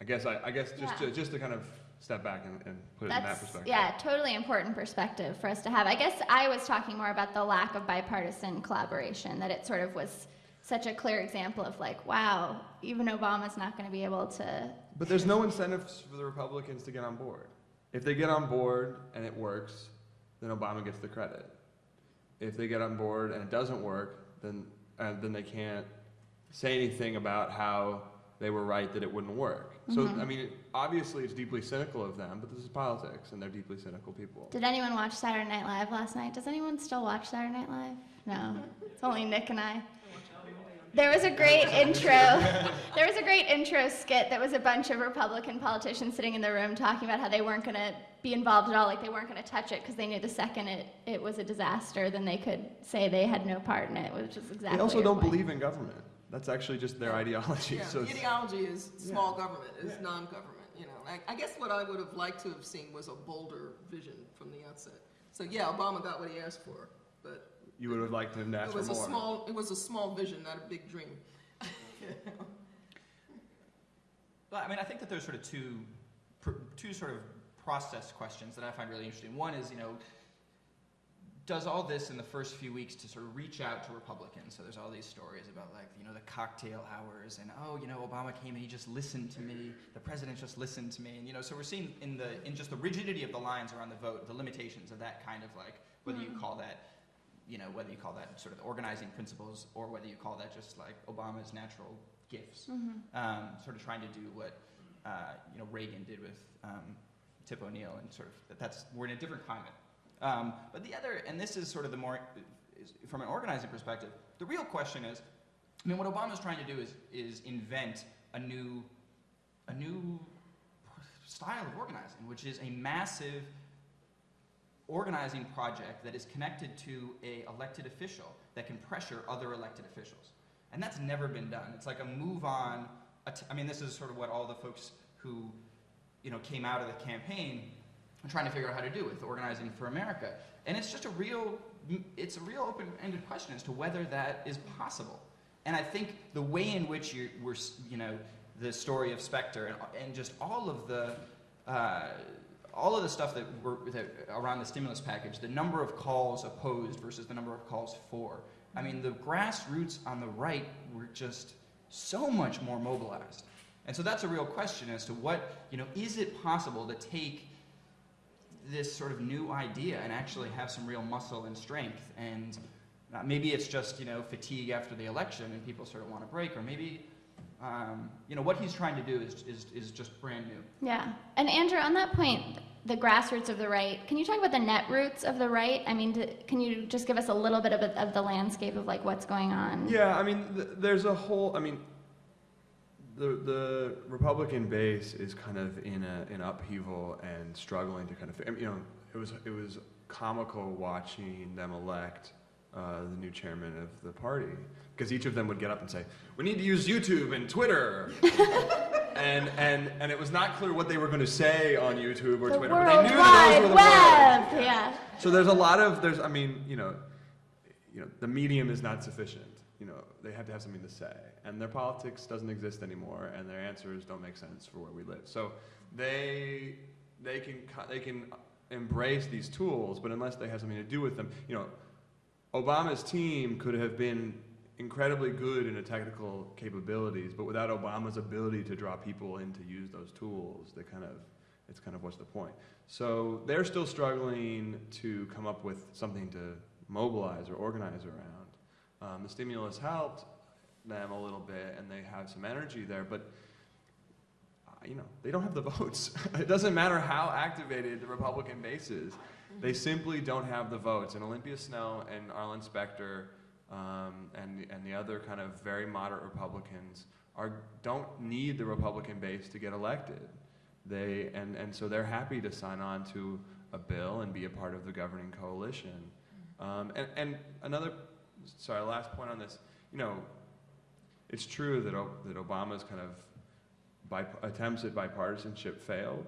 I guess I, I guess just Yeah. to, just to kind of step back and, and put it in that That's perspective. yeah, totally important perspective for us to have. I guess I was talking more about the lack of bipartisan collaboration. That it sort of was such a clear example of like, wow, even Obama's not going to be able to. But there's no incentives for the Republicans to get on board. If they get on board and it works, then Obama gets the credit. If they get on board and it doesn't work, then uh, then they can't say anything about how they were right that it wouldn't work. So Mhm. I mean, obviously it's deeply cynical of them, but this is politics, and they're deeply cynical people. Did anyone watch Saturday Night Live last night? Does anyone still watch Saturday Night Live? No, it's only Nick and I. There was a great intro. There was a great intro skit that was a bunch of Republican politicians sitting in the room talking about how they weren't going to be involved at all, like they weren't going to touch it because they knew the second it, it was a disaster, then they could say they had no part in it, which is exactly. they also don't point. believe in government. That's actually just their ideology. Yeah, So the ideology is small government, is non-government, you know. I, I guess what I would have liked to have seen was a bolder vision from the outset. So yeah, Obama got what he asked for, but You would have liked him to ask it for was a small, it was a small vision, not a big dream. But I mean, I think that there's sort of two, two sort of process questions that I find really interesting. One is, you know, does all this in the first few weeks to sort of reach out to Republicans? So there's all these stories about like, you know, the cocktail hours and oh, you know, Obama came and he just listened to me. The president just listened to me. And you know, so we're seeing in the in just the rigidity of the lines around the vote, the limitations of that kind of like whether you call that you know, whether you call that sort of organizing principles or whether you call that just like Obama's natural gifts um, sort of trying to do what uh, you know Reagan did with um, Tip O'Neill, and sort of that that's we're in a different climate. Um, but the other, and this is sort of the more from an organizing perspective, the real question is, I mean, what Obama's trying to do is is invent a new a new style of organizing, which is a massive organizing project that is connected to a elected official that can pressure other elected officials. And that's never been done. It's like a move on. I mean, this is sort of what all the folks who, you know, came out of the campaign trying to figure out how to do with organizing for America. And it's just a real, it's a real open-ended question as to whether that is possible. And I think the way in which you we're, you know, the story of Specter and, and just all of the, uh, all of the stuff that were that, around the stimulus package, the number of calls opposed versus the number of calls for. I mean, the grassroots on the right were just so much more mobilized. And so that's a real question as to what, you know, is it possible to take this sort of new idea and actually have some real muscle and strength? And uh, maybe it's just, you know, fatigue after the election and people sort of want a break, or maybe, um, you know, what he's trying to do is, is, is just brand new. Yeah. And Andrew, on that point, the grassroots of the right, can you talk about the net roots of the right? I mean, d can you just give us a little bit of, a, of the landscape of like what's going on? Yeah, I mean, th- there's a whole. I mean, the the Republican base is kind of in a in upheaval and struggling to kind of. You know, it was it was comical watching them elect uh, the new chairman of the party because each of them would get up and say, "We need to use YouTube and Twitter." And, and, and it was not clear what they were going to say on YouTube or The Twitter, but World they knew that those were Wide the. Web. Yeah. So there's a lot of there's I mean you know, you know the medium is not sufficient. You know they have to have something to say, and their politics doesn't exist anymore, and their answers don't make sense for where we live. So they they can they can embrace these tools, but unless they have something to do with them, you know, Obama's team could have been incredibly good in technical capabilities, but without Obama's ability to draw people in to use those tools, they kind of it's kind of what's the point. So they're still struggling to come up with something to mobilize or organize around. Um, the stimulus helped them a little bit, and they have some energy there, but uh, you know they don't have the votes. it doesn't matter how activated the Republican base is; they simply don't have the votes. And Olympia Snowe and Arlen Specter um, and the, and the other kind of very moderate Republicans are don't need the Republican base to get elected. They and, and so they're happy to sign on to a bill and be a part of the governing coalition. Um, and, and another, sorry, last point on this. You know, it's true that O- that Obama's kind of attempts at bipartisanship failed,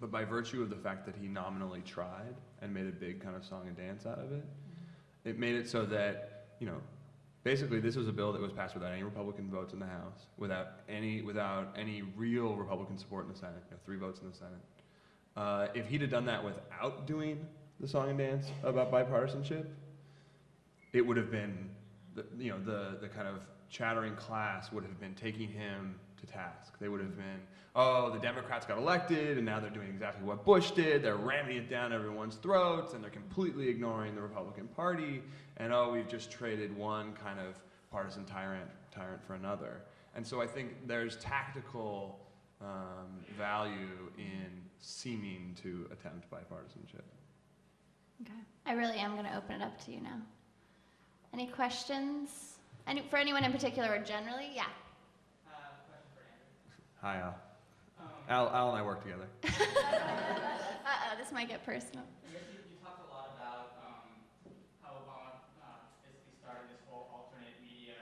but by virtue of the fact that he nominally tried and made a big kind of song and dance out of it, it made it so that you know basically this was a bill that was passed without any Republican votes in the House, without any without any real Republican support in the Senate, you know, three votes in the Senate. Uh, if he'd have done that without doing the song and dance about bipartisanship, it would have been, the, you know, the the kind of chattering class would have been taking him to task. They would have been, oh, the Democrats got elected, and now they're doing exactly what Bush did. They're ramming it down everyone's throats, and they're completely ignoring the Republican Party. And oh, we've just traded one kind of partisan tyrant tyrant for another. And so I think there's tactical um, value in seeming to attempt bipartisanship. Okay. I really am going to open it up to you now. Any questions? Any, for anyone in particular or generally? Yeah. Hi, Al. Al, Al and I work together. Uh-oh, this might get personal. I guess you, you talked a lot about um, how Obama uh, basically started this whole alternate media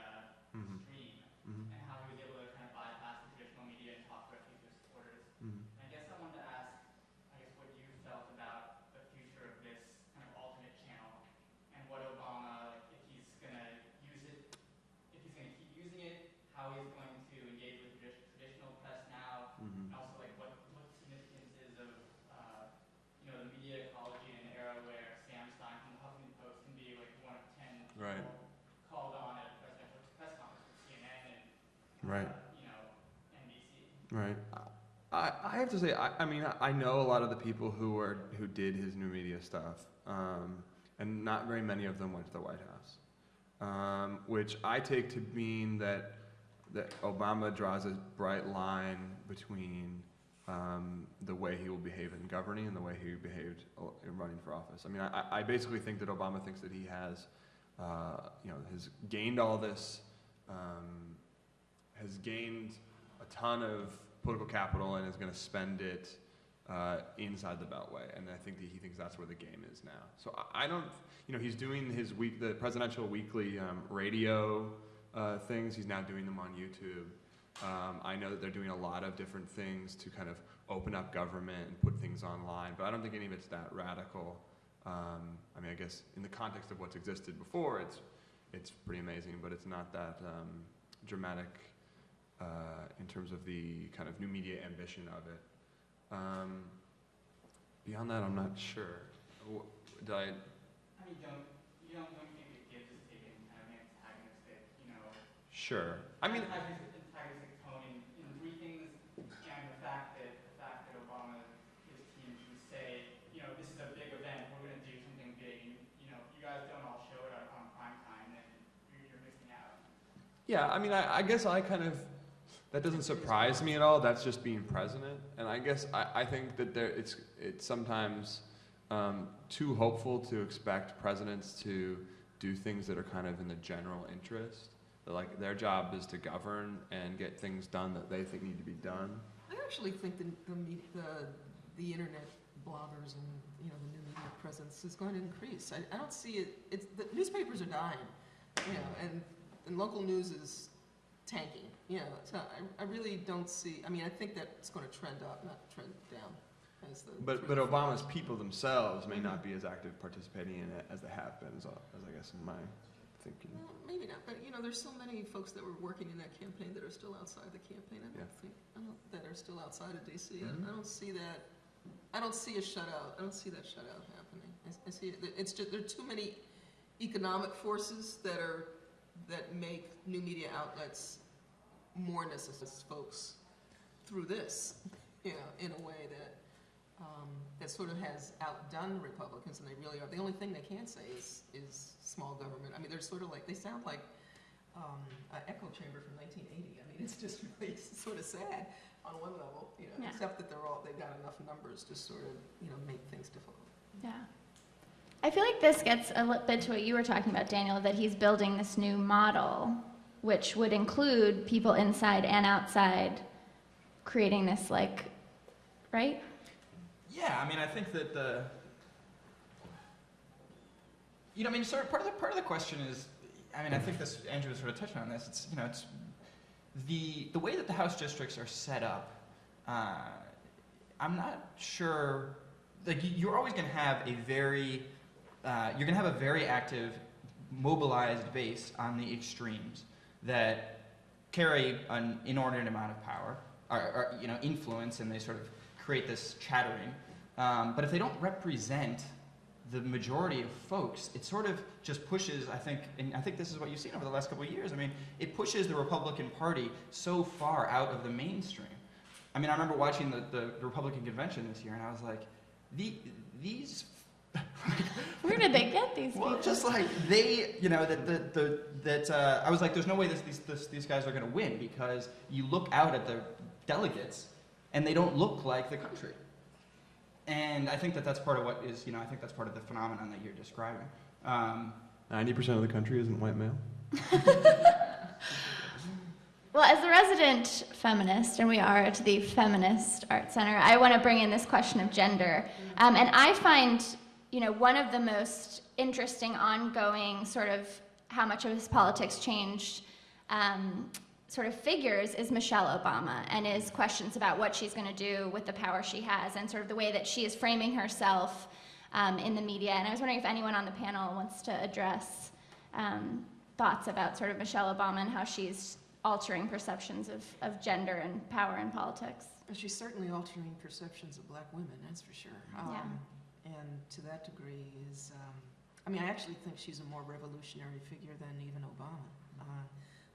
Mhm, stream mhm, and how he was able to kind of bypass the traditional media and talk directly to his supporters. mhm. And I guess I wanted to ask, I guess, what you felt about the future of this Right. you know, NBC. Right. I, I have to say, I, I mean, I, know a lot of the people who were who did his new media stuff, um, and not very many of them went to the White House, um, which I take to mean that that Obama draws a bright line between um, the way he will behave in governing and the way he behaved uh, in running for office. I mean, I, I basically think that Obama thinks that he has, uh, you know, has gained all this, um, has gained a ton of political capital and is going to spend it uh, inside the Beltway. And I think that he thinks that's where the game is now. So I, I don't, you know, he's doing his week, the presidential weekly um, radio uh, things. He's now doing them on YouTube. Um, I know that they're doing a lot of different things to kind of open up government and put things online, but I don't think any of it's that radical. Um, I mean, I guess in the context of what's existed before, it's it's pretty amazing, but it's not that um, dramatic uh, in terms of the kind of new media ambition of it. Um, beyond that, I'm not sure. Did I? I mean, don't, you don't, don't think that Gibbs has taken kind of antagonistic, you know, Sure. I mean, antagonistic, antagonistic tone in, in three things, and the fact that, the fact that Obama, his team can say, you know, this is a big event, we're gonna do something big, and, you know, if you guys don't all show it on, on prime time, then you're, you're missing out. Yeah, I mean, I, I guess I kind of that doesn't surprise me at all. That's just being president, and I guess I, I think that there it's it's sometimes um, too hopeful to expect presidents to do things that are kind of in the general interest. Like their job is to govern and get things done that they think need to be done. I actually think the, the, the, the internet bloggers and, you know, the new media presence is going to increase. I, I don't see it, it's, the newspapers are dying, you know, and, and local news is tanking, know, so I, I really don't see, I mean, I think that's gonna trend up, not trend down as the. But but Obama's people themselves may not be as active participating in it as they have been, as, as I guess in my thinking. Well, maybe not, but, you know, there's so many folks that were working in that campaign that are still outside the campaign, I Yeah. don't think, I don't, that are still outside of DC. I- Mhm. I don't see that, I don't see a shutout, I don't see that shutout happening. I, I see, it- it's just, there are too many economic forces that are, that make new media outlets more necessary to folks through this, you know, in a way that, um, that sort of has outdone Republicans, and they really are. The only thing they can say is, is small government. I mean, they're sort of like, they sound like um, an echo chamber from 1980. I mean, it's just really sort of sad on one level, you know, Yeah. except that they're all, they've got enough numbers to sort of, you know, make things difficult. Yeah. I feel like this gets a little bit to what you were talking about, Daniel, that he's building this new model, which would include people inside and outside creating this, like, right? Yeah, I mean, I think that the, you know, I mean, sort of part of the part of the question is, I mean, I think this Andrew was sort of touching on this. It's you know, it's the the way that the House districts are set up. Uh, I'm not sure. Like, you- you're always going to have a very, uh, you're going to have a very active, mobilized base on the extremes that carry an inordinate amount of power, or, or you know, influence, and they sort of create this chattering. Um, but if they don't represent the majority of folks, it sort of just pushes, I think, and I think this is what you've seen over the last couple of years. I mean, it pushes the Republican Party so far out of the mainstream. I mean, I remember watching the, the Republican convention this year, and I was like, the, these Where did they get these people? well, just like they, you know, that the, the that uh, I was like, there's no way this, these this, these guys are going to win because you look out at the delegates and they don't look like the country. And I think that that's part of what is, you know, I think that's part of the phenomenon that you're describing. Um, Ninety percent of the country isn't white male. Well, as the resident feminist, and we are at the Feminist Art Center, I want to bring in this question of gender. Um, and I find, you know, one of the most interesting ongoing sort of how much of his politics changed um, sort of figures is Michelle Obama and his questions about what she's going to do with the power she has and sort of the way that she is framing herself um, in the media. And I was wondering if anyone on the panel wants to address um, thoughts about sort of Michelle Obama and how she's altering perceptions of, of gender and power in politics. She's certainly altering perceptions of black women, that's for sure. Yeah. And to that degree is, um, I mean, I actually think she's a more revolutionary figure than even Obama. Uh,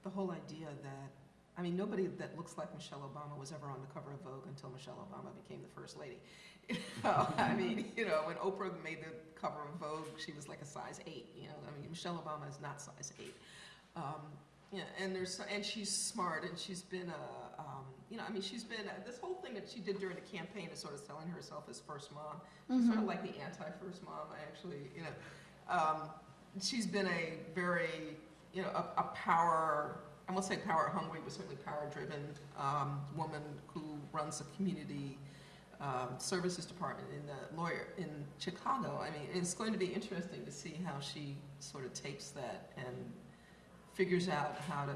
the whole idea that I mean, nobody that looks like Michelle Obama was ever on the cover of Vogue until Michelle Obama became the first lady. I mean, you know, when Oprah made the cover of Vogue, she was like a size eight. You know, I mean, Michelle Obama is not size eight. Um, yeah, and there's and she's smart, and she's been a, you know, I mean, she's been this whole thing that she did during the campaign is sort of selling herself as first mom. She's sort of like the anti-first mom. I actually, you know, um, she's been a very, you know, a, a power. I won't say power hungry, but certainly power driven um, woman who runs a community um, services department in the lawyer in Chicago. I mean, it's going to be interesting to see how she sort of takes that and figures out how to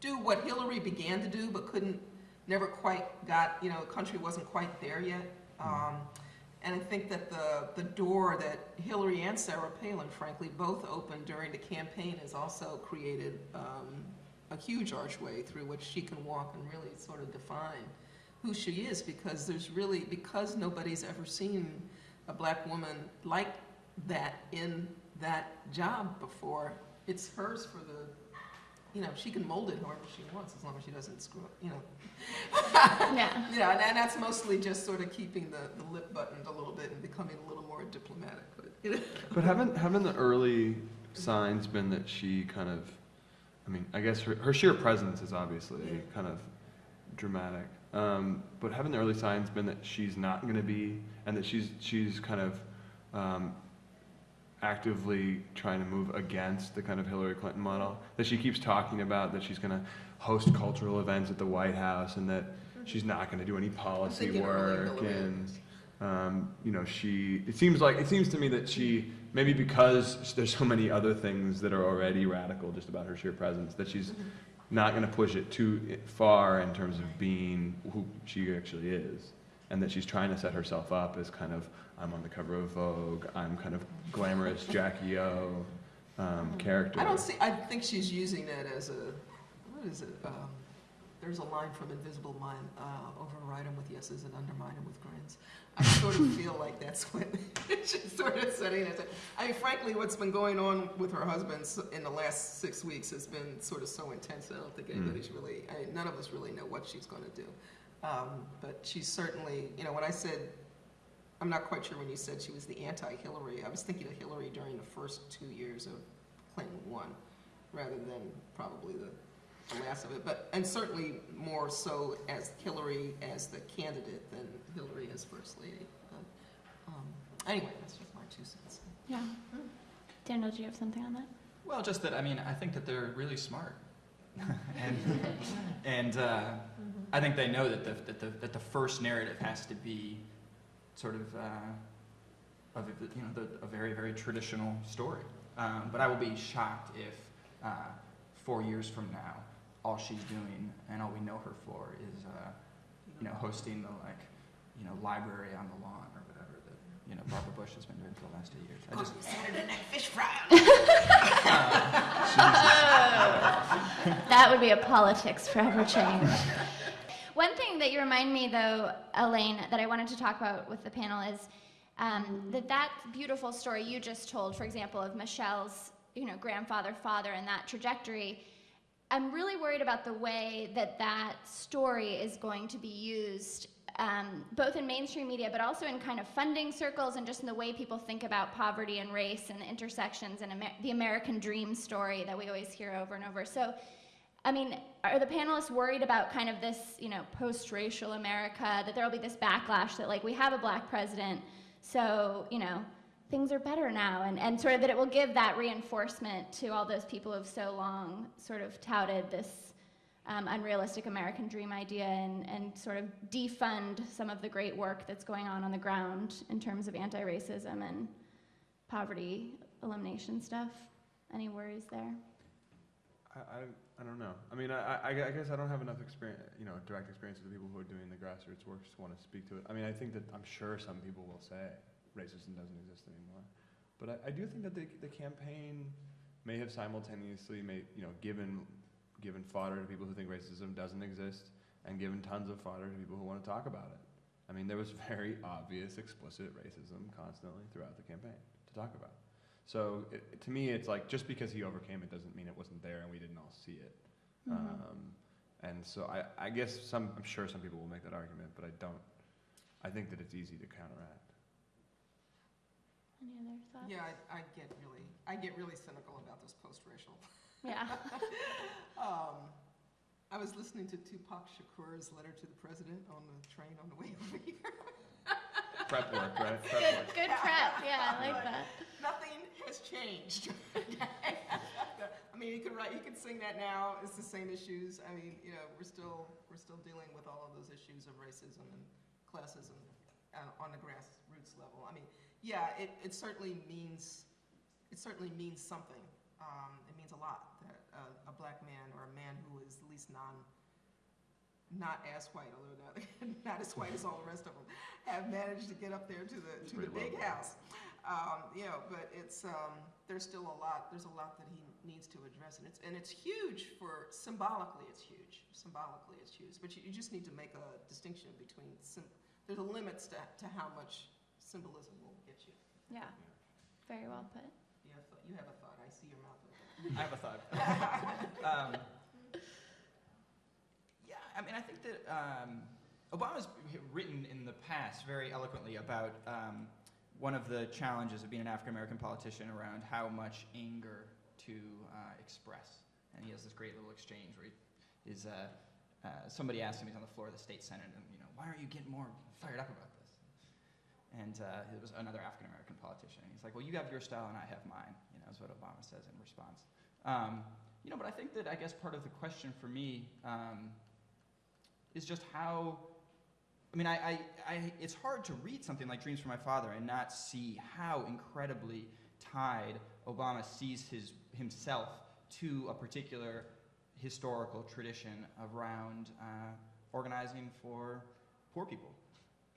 do what Hillary began to do, but couldn't, never quite got. You know, the country wasn't quite there yet. Um, and I think that the, the door that Hillary and Sarah Palin, frankly, both opened during the campaign has also created um, a huge archway through which she can walk and really sort of define who she is because there's really, because nobody's ever seen a black woman like that in that job before, it's hers for the, you know, she can mold it however she wants as long as she doesn't screw up, you know. Yeah. Yeah, and, and that's mostly just sort of keeping the, the lip buttoned a little bit and becoming a little more diplomatic, but, you know. But haven't haven't the early signs been that she kind of, I mean, I guess her, her sheer presence is obviously Yeah. kind of dramatic. Um, but haven't the early signs been that she's not going to be, and that she's she's kind of um, actively trying to move against the kind of Hillary Clinton model that she keeps talking about that she's going to host cultural events at the White House and that she's not going to do any policy work and um, you know she it seems like it seems to me that she maybe because there's so many other things that are already radical just about her sheer presence that she's not going to push it too far in terms of being who she actually is and that she's trying to set herself up as kind of I'm on the cover of Vogue I'm kind of glamorous Jackie O um, character I don't see, I think she's using that as a, what is it? Um, there's a line from Invisible Man, uh, override them with yeses and undermine them with grins. I sort of feel like that's what she's sort of setting it. I mean, frankly, what's been going on with her husband in the last six weeks has been sort of so intense. I don't think Mm. anybody's really, I mean, none of us really know what she's going to do. Um, but she's certainly, you know, when I said, I'm not quite sure when you said she was the anti-Hillary, I was thinking of Hillary during the first two years of Clinton one, rather than probably the, the last of it. But and certainly more so as Hillary as the candidate than Hillary as first lady. But, um, anyway, that's just my two cents. Yeah. Daniel, do you have something on that? Well, just that I mean, I think that they're really smart, and and uh, I think they know that the, that the that the first narrative has to be sort of uh, of you know the, a very very traditional story. Um, but I will be shocked if uh, four years from now, all she's doing and all we know her for is uh, you know hosting the like you know library on the lawn or whatever that you know Barbara Bush has been doing for the last eight years. I just Saturday night fish fry. That would be a politics forever change. One thing that you remind me, though, Elaine, that I wanted to talk about with the panel is um, that that beautiful story you just told, for example, of Michelle's, you know, grandfather, father, and that trajectory. I'm really worried about the way that that story is going to be used, um, both in mainstream media, but also in kind of funding circles and just in the way people think about poverty and race and intersections and Amer- the American dream story that we always hear over and over. So, I mean, are the panelists worried about kind of this, you know, post-racial America, that there will be this backlash that, like, we have a black president, so, you know, things are better now, and, and sort of that it will give that reinforcement to all those people who have so long sort of touted this um, unrealistic American dream idea and, and sort of defund some of the great work that's going on on the ground in terms of anti-racism and poverty elimination stuff. Any worries there? I, I, I don't know. I mean, I, I, I guess I don't have enough experience, you know, direct experience with the people who are doing the grassroots work to want to speak to it. I mean, I think that I'm sure some people will say racism doesn't exist anymore, but I, I do think that the, the campaign may have simultaneously made, you know, given given fodder to people who think racism doesn't exist, and given tons of fodder to people who want to talk about it. I mean, there was very obvious, explicit racism constantly throughout the campaign to talk about. So it, to me, it's like just because he overcame it doesn't mean it wasn't there and we didn't all see it. Mhm. Um, and so I, I guess some, I'm sure some people will make that argument, but I don't, I think that it's easy to counteract. Any other thoughts? Yeah, I, I get really, I get really cynical about this post-racial. Yeah. Um, I was listening to Tupac Shakur's letter to the president on the train on the way over here. Prep work, right? Prep Good, work. good prep. Yeah, I like that. Nothing has changed. I mean, you could write, you could sing that now. It's the same issues. I mean, you know, we're still, we're still dealing with all of those issues of racism and classism uh, on the grassroots level. I mean, yeah, it, it certainly means, it certainly means something. Um, it means a lot that a, a black man or a man who is at least non, not as white, although not, not as white as all the rest of them, have managed to get up there to the, to the big low. house. Um, you know, but it's, um, there's still a lot, there's a lot that he needs to address, and it's, and it's huge for, symbolically, it's huge. Symbolically, it's huge, but you, you just need to make a distinction between, sym- there's a limits to, to how much symbolism will get you. Yeah. Very well put. You have, a- you have a thought, I see your mouth open. I have a thought. um, yeah, I mean, I think that um, Obama's written in the past very eloquently about um, one of the challenges of being an African American politician around how much anger to uh, express. And he has this great little exchange where he is. Uh, uh, somebody asked him, he's on the floor of the state senate, and you know, why aren't you getting more fired up about this? And uh, it was another African American politician. And he's like, well, you have your style and I have mine. You know, is what Obama says in response. Um, you know, but I think that I guess part of the question for me um, is just how. I mean, I, I, I, it's hard to read something like Dreams from My Father and not see how incredibly tied Obama sees his, himself to a particular historical tradition around uh, organizing for poor people.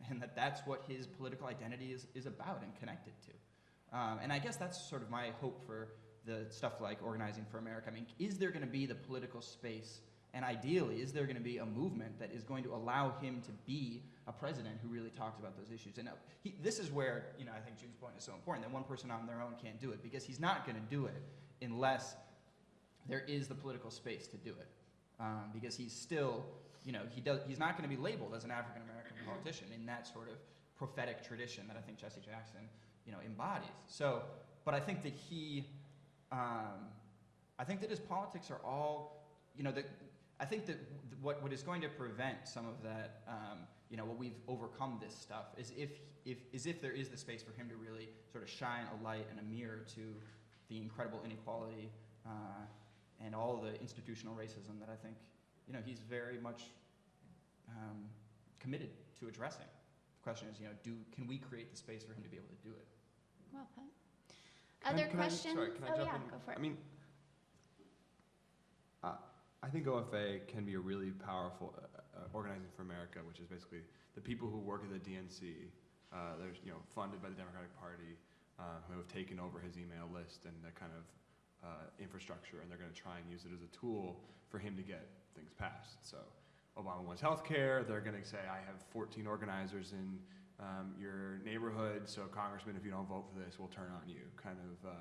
And that that's what his political identity is, is about and connected to. Um, and I guess that's sort of my hope for the stuff like Organizing for America. I mean, is there going to be the political space, and ideally, is there going to be a movement that is going to allow him to be a president who really talks about those issues? And uh, he, this is where, you know, I think June's point is so important that one person on their own can't do it because he's not going to do it unless there is the political space to do it. Um, because he's still, you know, he does, he's not going to be labeled as an African American politician in that sort of prophetic tradition that I think Jesse Jackson, you know, embodies. So, but I think that he, um, I think that his politics are all, you know, that I think that what, what is going to prevent some of that, um, you know, what we've overcome this stuff is if, if, is if there is the space for him to really sort of shine a light and a mirror to the incredible inequality uh, and all the institutional racism that I think, you know, he's very much um, committed to addressing. The question is, you know, do, can we create the space for him to be able to do it? Well put. Can I- Other can I- questions? sorry, can I oh jump yeah, in? go for it. I mean, uh, I think OFA can be a really powerful uh, uh, organizing for America, which is basically the people who work at the DNC. Uh, they're you know funded by the Democratic Party, uh, who have taken over his email list and the kind of uh, infrastructure, and they're going to try and use it as a tool for him to get things passed. So, Obama wants health care. They're going to say, I have 14 organizers in um, your neighborhood, so Congressman, if you don't vote for this, we'll turn on you, kind of uh,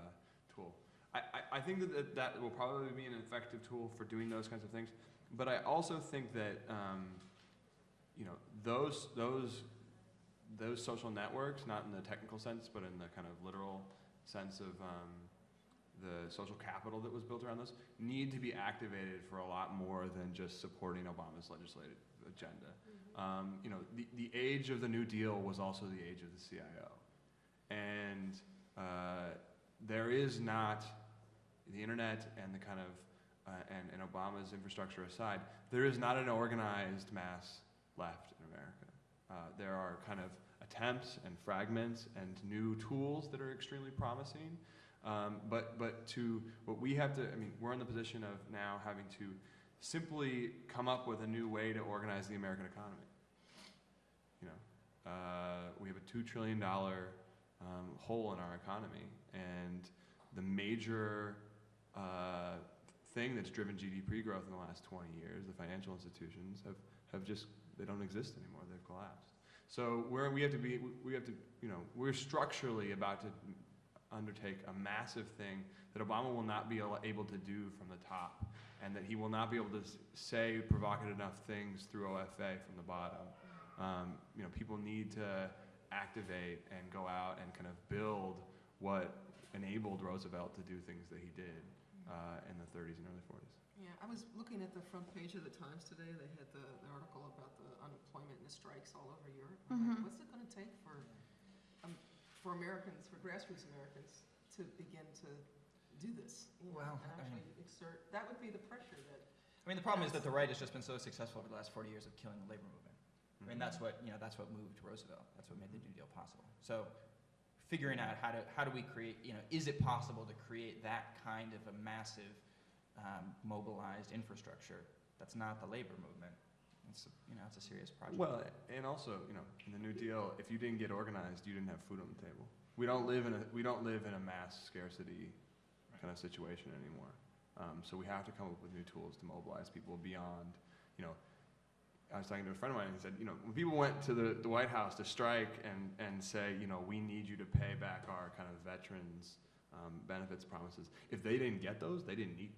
tool. I, I, I think that, that that will probably be an effective tool for doing those kinds of things, but I also think that um, you know those those those social networks, not in the technical sense, but in the kind of literal sense of um, the social capital that was built around those, need to be activated for a lot more than just supporting Obama's legislative agenda. Um, you know, the, the age of the New Deal was also the age of the CIO. And uh, there is not, the internet and the kind of, uh, and, and Obama's infrastructure aside, there is not an organized mass left in America. Uh, there are kind of attempts and fragments and new tools that are extremely promising. Um, but, but to what we have to, I mean, we're in the position of now having to simply come up with a new way to organize the American economy. You know, uh, we have a $2 trillion um, hole in our economy, and the major uh, thing that's driven GDP growth in the last 20 years, the financial institutions, have, have just, they don't exist anymore. They've collapsed. So we have to be, we have to, you know, we're structurally about to undertake a massive thing that Obama will not be able to do from the top, and that he will not be able to say provocative enough things through OFA from the bottom. Um, you know, people need to activate and go out and kind of build what enabled Roosevelt to do things that he did uh, in the 30s and early 40s. Yeah, I was looking at the front page of the Times today, they had the, the article about the unemployment and the strikes all over Europe. I'm like, Mhm. What's it gonna take for, um, for Americans, for grassroots Americans, to begin to do this? you know, Well, And I actually exert, that would be the pressure that, I mean, the problem is that the right has just been so successful over the last 40 years of killing the labor movement. I mean, that's what, you know, that's what moved Roosevelt. That's what made the New Deal possible. So figuring out how to, how do we create, you know, is it possible to create that kind of a massive um, mobilized infrastructure that's not the labor movement? It's, a- you know, it's a serious project. Well, and also, you know, in the New Deal, if you didn't get organized, you didn't have food on the table. We don't live in a, we don't live in a mass scarcity kind of situation anymore. Um, so we have to come up with new tools to mobilize people beyond, you know, I was talking to a friend of mine and he said, you know, when people went to the, the White House to strike and, and say, you know, we need you to pay back our kind of veterans um, benefits promises, if they didn't get those, they didn't eat,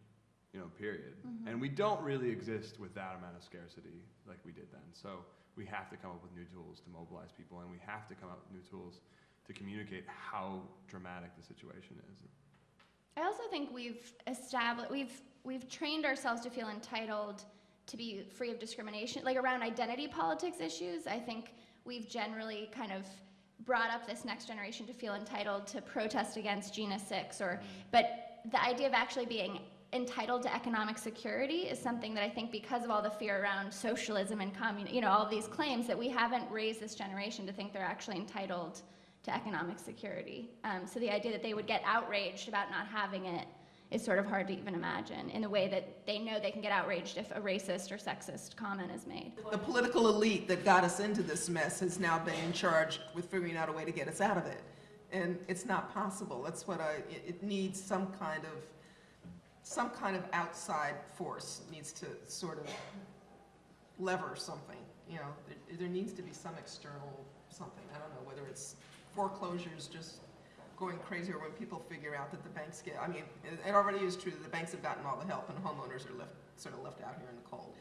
you know, period. And we don't really exist with that amount of scarcity like we did then. So we have to come up with new tools to mobilize people, and we have to come up with new tools to communicate how dramatic the situation is. I also think we've established, we've, we've trained ourselves to feel entitled to be free of discrimination, like around identity politics issues. I think we've generally kind of brought up this next generation to feel entitled to protest against Jena 6 or, but the idea of actually being entitled to economic security is something that I think because of all the fear around socialism and communism, you know, all these claims that we haven't raised this generation to think they're actually entitled to economic security. Um, so the idea that they would get outraged about not having it is sort of hard to even imagine in the way that they know they can get outraged if a racist or sexist comment is made. the political elite that got us into this mess has now been in charge with figuring out a way to get us out of it. And it's not possible. That's what I, it, needs some kind of, some kind of outside force needs to sort of lever something, you know, there needs to be some external something. I don't know, whether it's foreclosures just going crazier when people figure out that the banks get, I mean, it, it already is true that the banks have gotten all the help and homeowners are left, sort of left out here in the cold.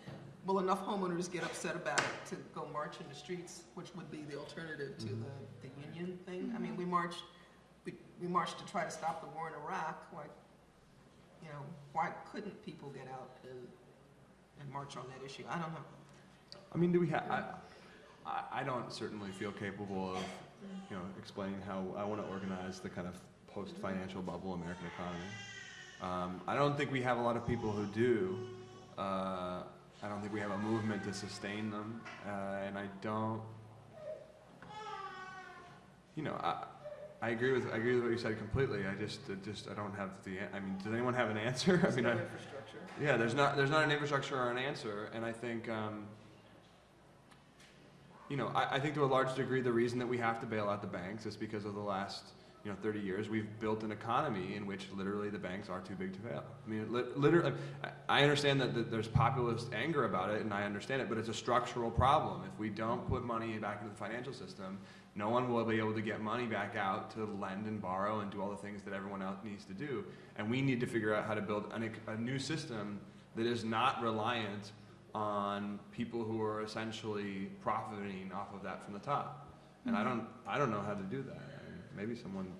Will enough homeowners get upset about it to go march in the streets, which would be the alternative to mm-hmm. the, the union thing? I mean, we marched, we, we marched to try to stop the war in Iraq, why, you know, why couldn't people get out and, and march on that issue? I don't know. I mean, do we have? I, I don't certainly feel capable of, you know, explaining how I want to organize the kind of post-financial bubble American economy. Um, I don't think we have a lot of people who do. Uh, I don't think we have a movement to sustain them, uh, and I don't. You know, I, I agree with I agree with what you said completely. I just, it just I don't have the. I mean, does anyone have an answer? I mean, I, infrastructure. yeah, there's not there's not an infrastructure or an answer, and I think um, you know I, I think to a large degree the reason that we have to bail out the banks is because of the last you know 30 years we've built an economy in which literally the banks are too big to fail. I mean, li- literally, I I understand that, that there's populist anger about it, and I understand it, but it's a structural problem. If we don't put money back into the financial system, no one will be able to get money back out to lend and borrow and do all the things that everyone else needs to do. And we need to figure out how to build an, a new system that is not reliant on people who are essentially profiting off of that from the top. And I don't, I don't know how to do that. I mean, maybe someone,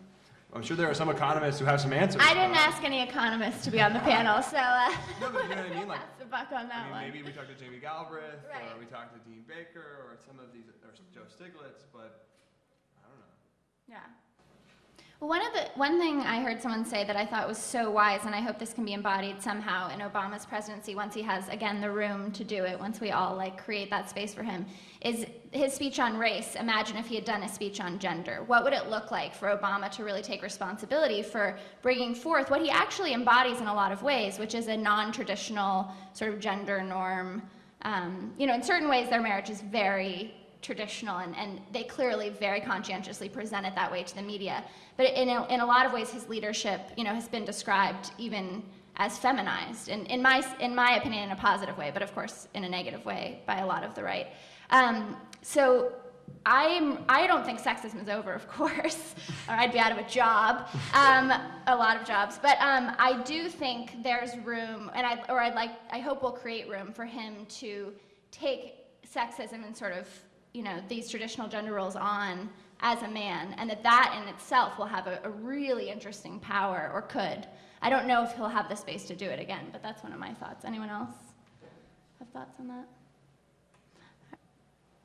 I'm sure there are some economists who have some answers. I didn't ask any economists to be on the panel, so uh, No, but you know what I mean? Like, the buck on that I mean, one. maybe we talked to Jamie Galbraith, or we talked to Dean Baker, or some of these, or Joe Stiglitz, but I don't know. Yeah. One of the one thing I heard someone say that I thought was so wise, and I hope this can be embodied somehow in Obama's presidency once he has again the room to do it. Once we all like create that space for him, is his speech on race. Imagine if he had done a speech on gender. What would it look like for Obama to really take responsibility for bringing forth what he actually embodies in a lot of ways, which is a non-traditional sort of gender norm. Um, you know, in certain ways, their marriage is very traditional and, and they clearly very conscientiously present it that way to the media but in a, in a lot of ways his leadership you know has been described even as feminized and in my in my opinion in a positive way but of course in a negative way by a lot of the right um, so I'm, I don't think sexism is over, of course, or I'd be out of a job, um, a lot of jobs. But um, I do think there's room, and I, or I'd like, I hope we'll create room for him to take sexism and sort of, you know, these traditional gender roles on as a man, and that that in itself will have a, a really interesting power, or could. I don't know if he'll have the space to do it again, but that's one of my thoughts. Anyone else have thoughts on that?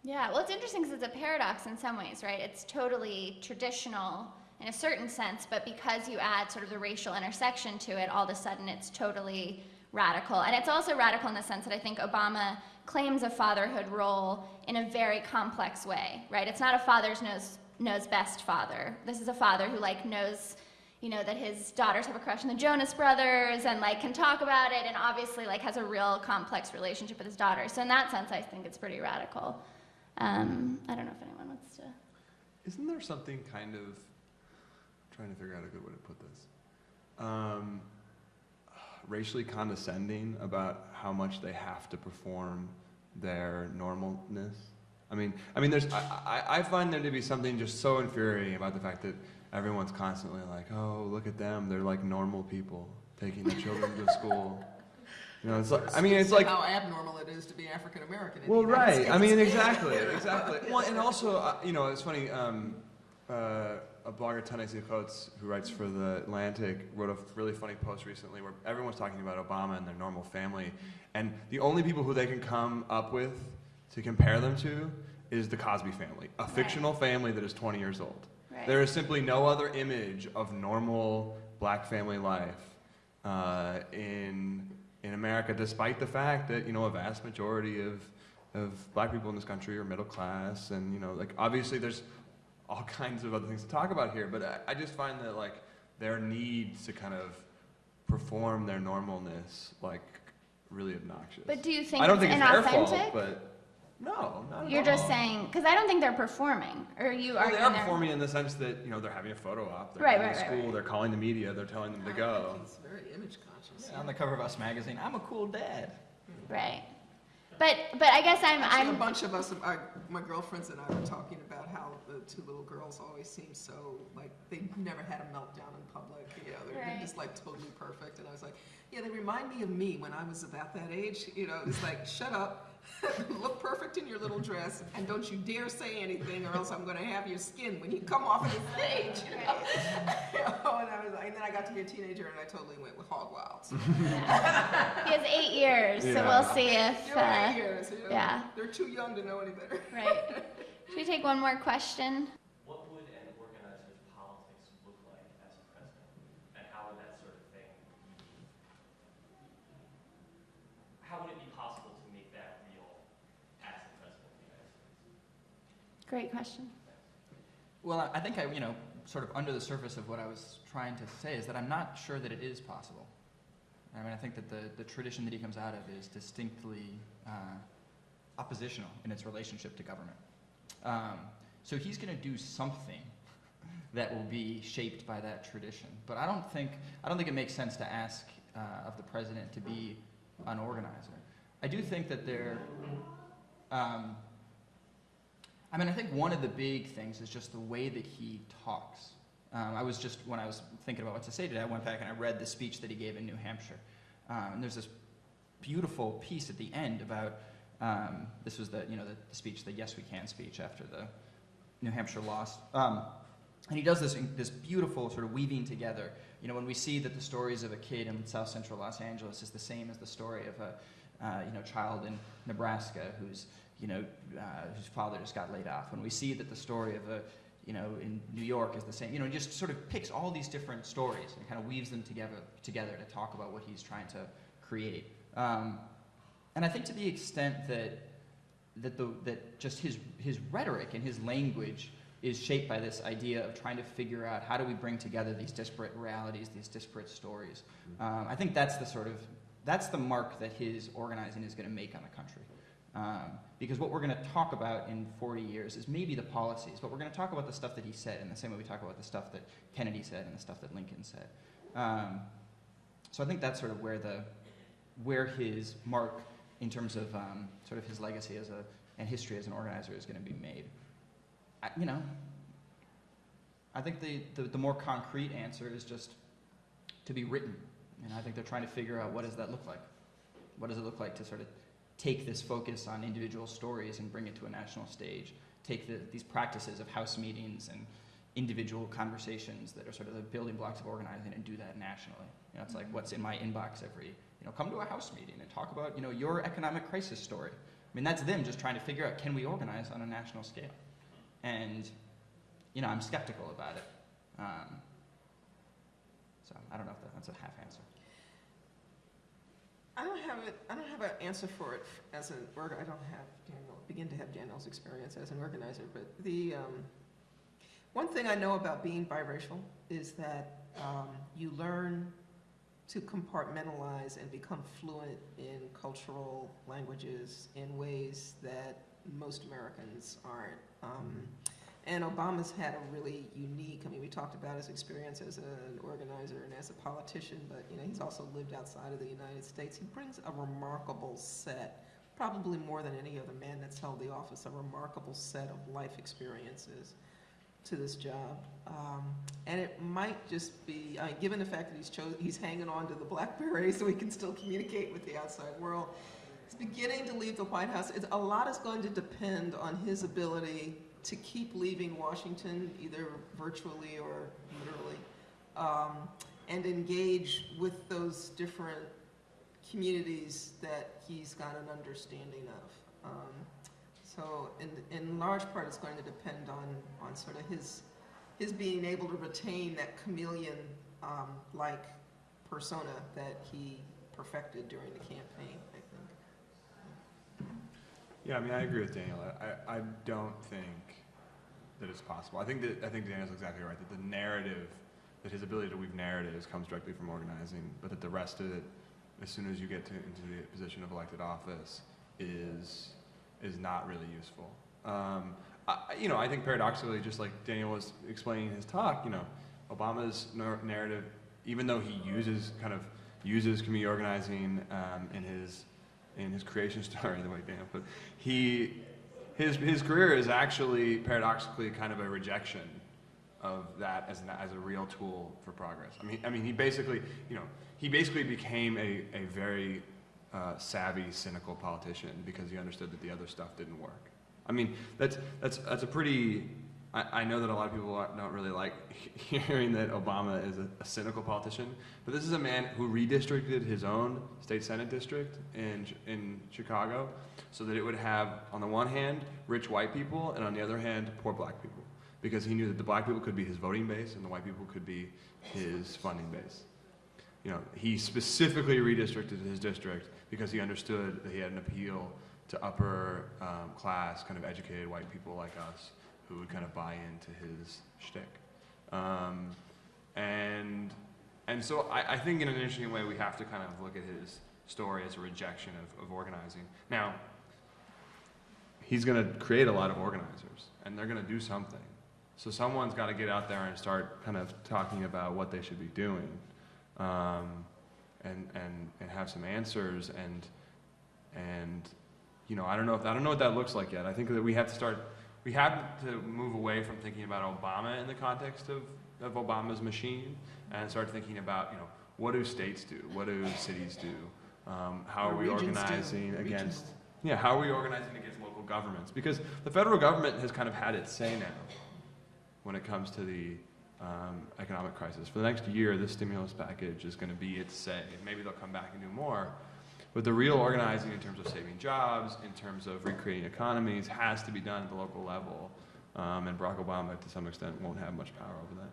Yeah, well, it's interesting because it's a paradox in some ways, right? It's totally traditional in a certain sense, but because you add sort of the racial intersection to it, all of a sudden it's totally radical. And it's also radical in the sense that I think Obama claims a fatherhood role in a very complex way, right? It's not a father's knows knows best father. This is a father who like knows you know that his daughters have a crush on the Jonas brothers and like can talk about it and obviously like has a real complex relationship with his daughters. So in that sense I think it's pretty radical. Um, I don't know if anyone wants to. Isn't there something kind of trying to figure out a good way to put this? Um, racially condescending about how much they have to perform their normalness. I mean, I mean, there's. I, I, I find there to be something just so infuriating about the fact that everyone's constantly like, "Oh, look at them! They're like normal people taking their children to school." You know, it's like. I mean, it's like. how abnormal it is to be African American. Well, right. I mean, exactly, exactly. Well, and also, uh, you know, it's funny. Um, uh, a blogger, Ta-Nehisi Coates, who writes for the Atlantic, wrote a really funny post recently where everyone's talking about Obama and their normal family, and the only people who they can come up with to compare them to is the Cosby family, a fictional family that is 20 years old. Right. There is simply no other image of normal black family life uh, in in America, despite the fact that you know a vast majority of of black people in this country are middle class, and you know, like obviously there's all kinds of other things to talk about here, but I, I just find that like their need to kind of perform their normalness like really obnoxious. But do you think I don't it's think it's their fault, inauthentic? but no, not at You're just all. saying because I don't think they're performing, or you Well, are. they are performing in the sense that you know they're having a photo op, they're Right, going right, to right, school, right. they're calling the media, they're telling them to go. He's very image conscious. Yeah, on the cover of Us magazine, I'm a cool dad. Right. But but I guess I'm Actually, I'm a bunch of us, our, my girlfriends and I were talking about how the two little girls always seem so, like, they never had a meltdown in public, you know, they're, they're Right. just like totally perfect. And I was like, yeah, they remind me of me when I was about that age, you know, it's like, shut up, look perfect in your little dress, and don't you dare say anything or else I'm gonna have your skin when you come off of the stage, you know? You know, and I was and then I got to be a teenager and I totally went with hog wild. So, he has eight years, so we'll see if uh, here, so, you know, yeah. They're too young to know any better. right. Should we take one more question? What would an organizer's politics look like as a president? And how would that sort of thing, how would it be possible to make that real as the president of the United States? Great question. Well, I- think I, you know, sort of under the surface of what I was trying to say is that I'm not sure that it is possible. I mean, I think that the, the tradition that he comes out of is distinctly uh, oppositional in its relationship to government. Um, so he's going to do something that will be shaped by that tradition. But I don't think I don't think it makes sense to ask uh, of the president to be an organizer. I do think that there. Um, I mean, I think one of the big things is just the way that he talks. Um, I was just, when I was thinking about what to say today, I went back and I read the speech that he gave in New Hampshire. Um, and there's this beautiful piece at the end about, um, this was the, you know, the, the speech, the Yes We Can speech after the New Hampshire loss. Um, and he does this, this beautiful sort of weaving together. You know, when we see that the stories of a kid in South Central Los Angeles is the same as the story of a, uh, you know, child in Nebraska who's, you know, uh, whose father just got laid off. When we see that the story of a, you know, in New York is the same, you know, he just sort of picks all these different stories and kind of weaves them together together to talk about what he's trying to create. Um, and I think to the extent that that the that just his his rhetoric and his language is shaped by this idea of trying to figure out how do we bring together these disparate realities, these disparate stories. Um, I think that's the sort of that's the mark that his organizing is going to make on the country. Um, because what we're going to talk about in 40 years is maybe the policies, but we're going to talk about the stuff that he said in the same way we talk about the stuff that Kennedy said and the stuff that Lincoln said. Um, so I think that's sort of where the where his mark in terms of um, sort of his legacy as a and history as an organizer is going to be made. I, you know, I think the, the, the more concrete answer is just to be written. And I think they're trying to figure out what does that look like? What does it look like to sort of take this focus on individual stories and bring it to a national stage? Take the, these practices of house meetings and individual conversations that are sort of the building blocks of organizing and do that nationally. You know, it's like what's in my inbox every, you know, come to a house meeting and talk about, you know, your economic crisis story. I mean, that's them just trying to figure out, can we organize on a national scale? And, you know, I'm skeptical about it. Um, so I don't know if that, that's a half answer. I don't have it, I don't have an answer for it as an org, I don't have Daniel, begin to have Daniel's experience as an organizer, but the, um, one thing I know about being biracial is that, um, you learn to compartmentalize and become fluent in cultural languages in ways that most Americans aren't. Um, and Obama's had a really unique, I mean, we talked about his experience as an organizer and as a politician, but, you know, he's also lived outside of the United States. He brings a remarkable set, probably more than any other man that's held the office, a remarkable set of life experiences to this job. Um, and it might just be, I mean, given the fact that he's chose, he's hanging on to the BlackBerry so he can still communicate with the outside world, he's beginning to leave the White House. It's, a lot is going to depend on his ability to keep leaving Washington, either virtually or literally, um, and engage with those different communities that he's got an understanding of. Um, so in, in large part, it's going to depend on, on sort of his, his being able to retain that chameleon-like persona that he perfected during the campaign. Yeah, I mean, I agree with Daniel. I, I don't think that it's possible. I think that I think Daniel's exactly right. That the narrative, that his ability to weave narratives comes directly from organizing, but that the rest of it, as soon as you get to, into the position of elected office, is is not really useful. Um, I, you know, I think paradoxically, just like Daniel was explaining in his talk, you know, Obama's nar- narrative, even though he uses kind of uses community organizing um, in his in his creation story, the way put, it, he his his career is actually paradoxically kind of a rejection of that as an, as a real tool for progress. I mean, I mean, he basically, you know, he basically became a a very uh, savvy, cynical politician because he understood that the other stuff didn't work. I mean, that's that's that's a pretty. I, I know that a lot of people don't really like hearing that Obama is a, a cynical politician, but this is a man who redistricted his own state senate district in in Chicago, so that it would have, on the one hand, rich white people, and on the other hand, poor black people, because he knew that the black people could be his voting base and the white people could be his funding base. You know, he specifically redistricted his district because he understood that he had an appeal to upper um, class, kind of educated white people like us who would kind of buy into his shtick. Um, and, and so I, I think in an interesting way we have to kind of look at his story as a rejection of, of organizing. Now, he's going to create a lot of organizers, and they're going to do something. So someone's got to get out there and start kind of talking about what they should be doing um, and, and, and have some answers and, and, you know, I don't know if, I don't know what that looks like yet. I think that we have to start, we have to move away from thinking about Obama in the context of, of Obama's machine and start thinking about, you know, what do states do? What do cities do? Um, how are we organizing against, yeah, how are we organizing against local governments? Because the federal government has kind of had its say now when it comes to the um, economic crisis. For the next year, this stimulus package is going to be its say. Maybe they'll come back and do more. But the real organizing in terms of saving jobs, in terms of recreating economies, has to be done at the local level. Um, and Barack Obama, to some extent, won't have much power over that.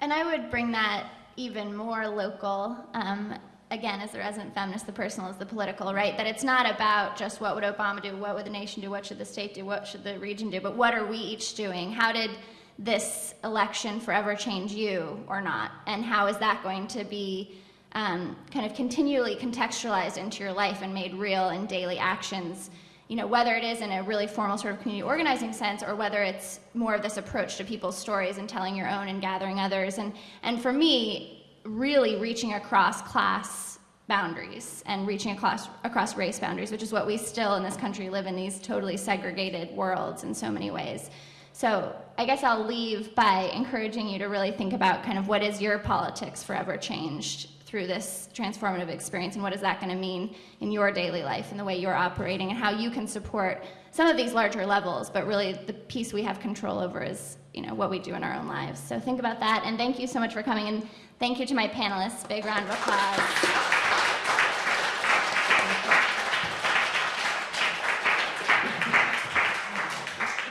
And I would bring that even more local. Um, again, as the resident feminist, the personal is the political, right? That it's not about just what would Obama do, what would the nation do, what should the state do, what should the region do, but what are we each doing? How did this election forever change you or not? And how is that going to be um, kind of continually contextualized into your life and made real in daily actions? You know, whether it is in a really formal sort of community organizing sense or whether it's more of this approach to people's stories and telling your own and gathering others. And, and for me, really reaching across class boundaries and reaching across, across race boundaries, which is what we still in this country live in these totally segregated worlds in so many ways. So I guess I'll leave by encouraging you to really think about kind of what is your politics forever changed through this transformative experience and what is that going to mean in your daily life and the way you're operating and how you can support some of these larger levels, but really the piece we have control over is you know what we do in our own lives. So think about that and thank you so much for coming and thank you to my panelists. Big round of applause.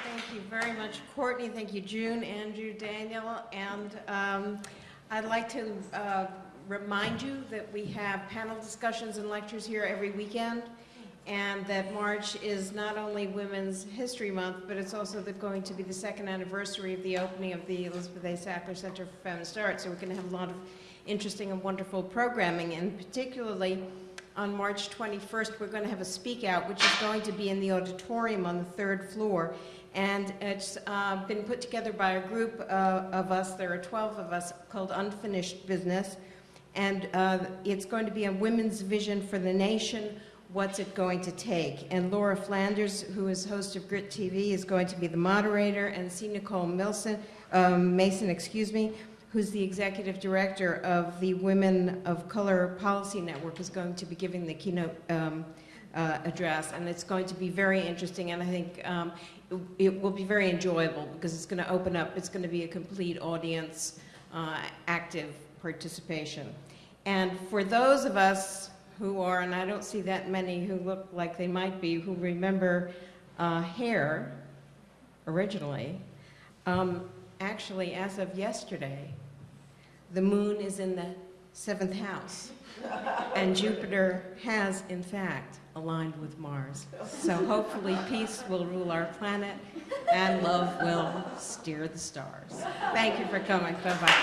Thank you very much, Courtney. Thank you, June, Andrew, Daniel. And um, I'd like to uh, remind you that we have panel discussions and lectures here every weekend, and that March is not only Women's History Month, but it's also the- going to be the second anniversary of the opening of the Elizabeth A. Sackler Center for Feminist Art. So we're going to have a lot of interesting and wonderful programming, and particularly on March 21st, we're going to have a speak out, which is going to be in the auditorium on the third floor. And it's uh, been put together by a group uh, of us, there are 12 of us, called Unfinished Business. And uh, it's going to be a women's vision for the nation, what's it going to take? And Laura Flanders, who is host of Grit TV, is going to be the moderator, and C. Nicole Milson, um, Mason, excuse me, who's the executive director of the Women of Color Policy Network, is going to be giving the keynote um, uh, address, and it's going to be very interesting, and I think um, it, it will be very enjoyable because it's going to open up, it's going to be a complete audience, uh, active participation. And for those of us who are, and I don't see that many who look like they might be, who remember uh, hair originally, um, actually, as of yesterday, the moon is in the seventh house. And Jupiter has, in fact, aligned with Mars. So hopefully peace will rule our planet and love will steer the stars. Thank you for coming. Bye-bye.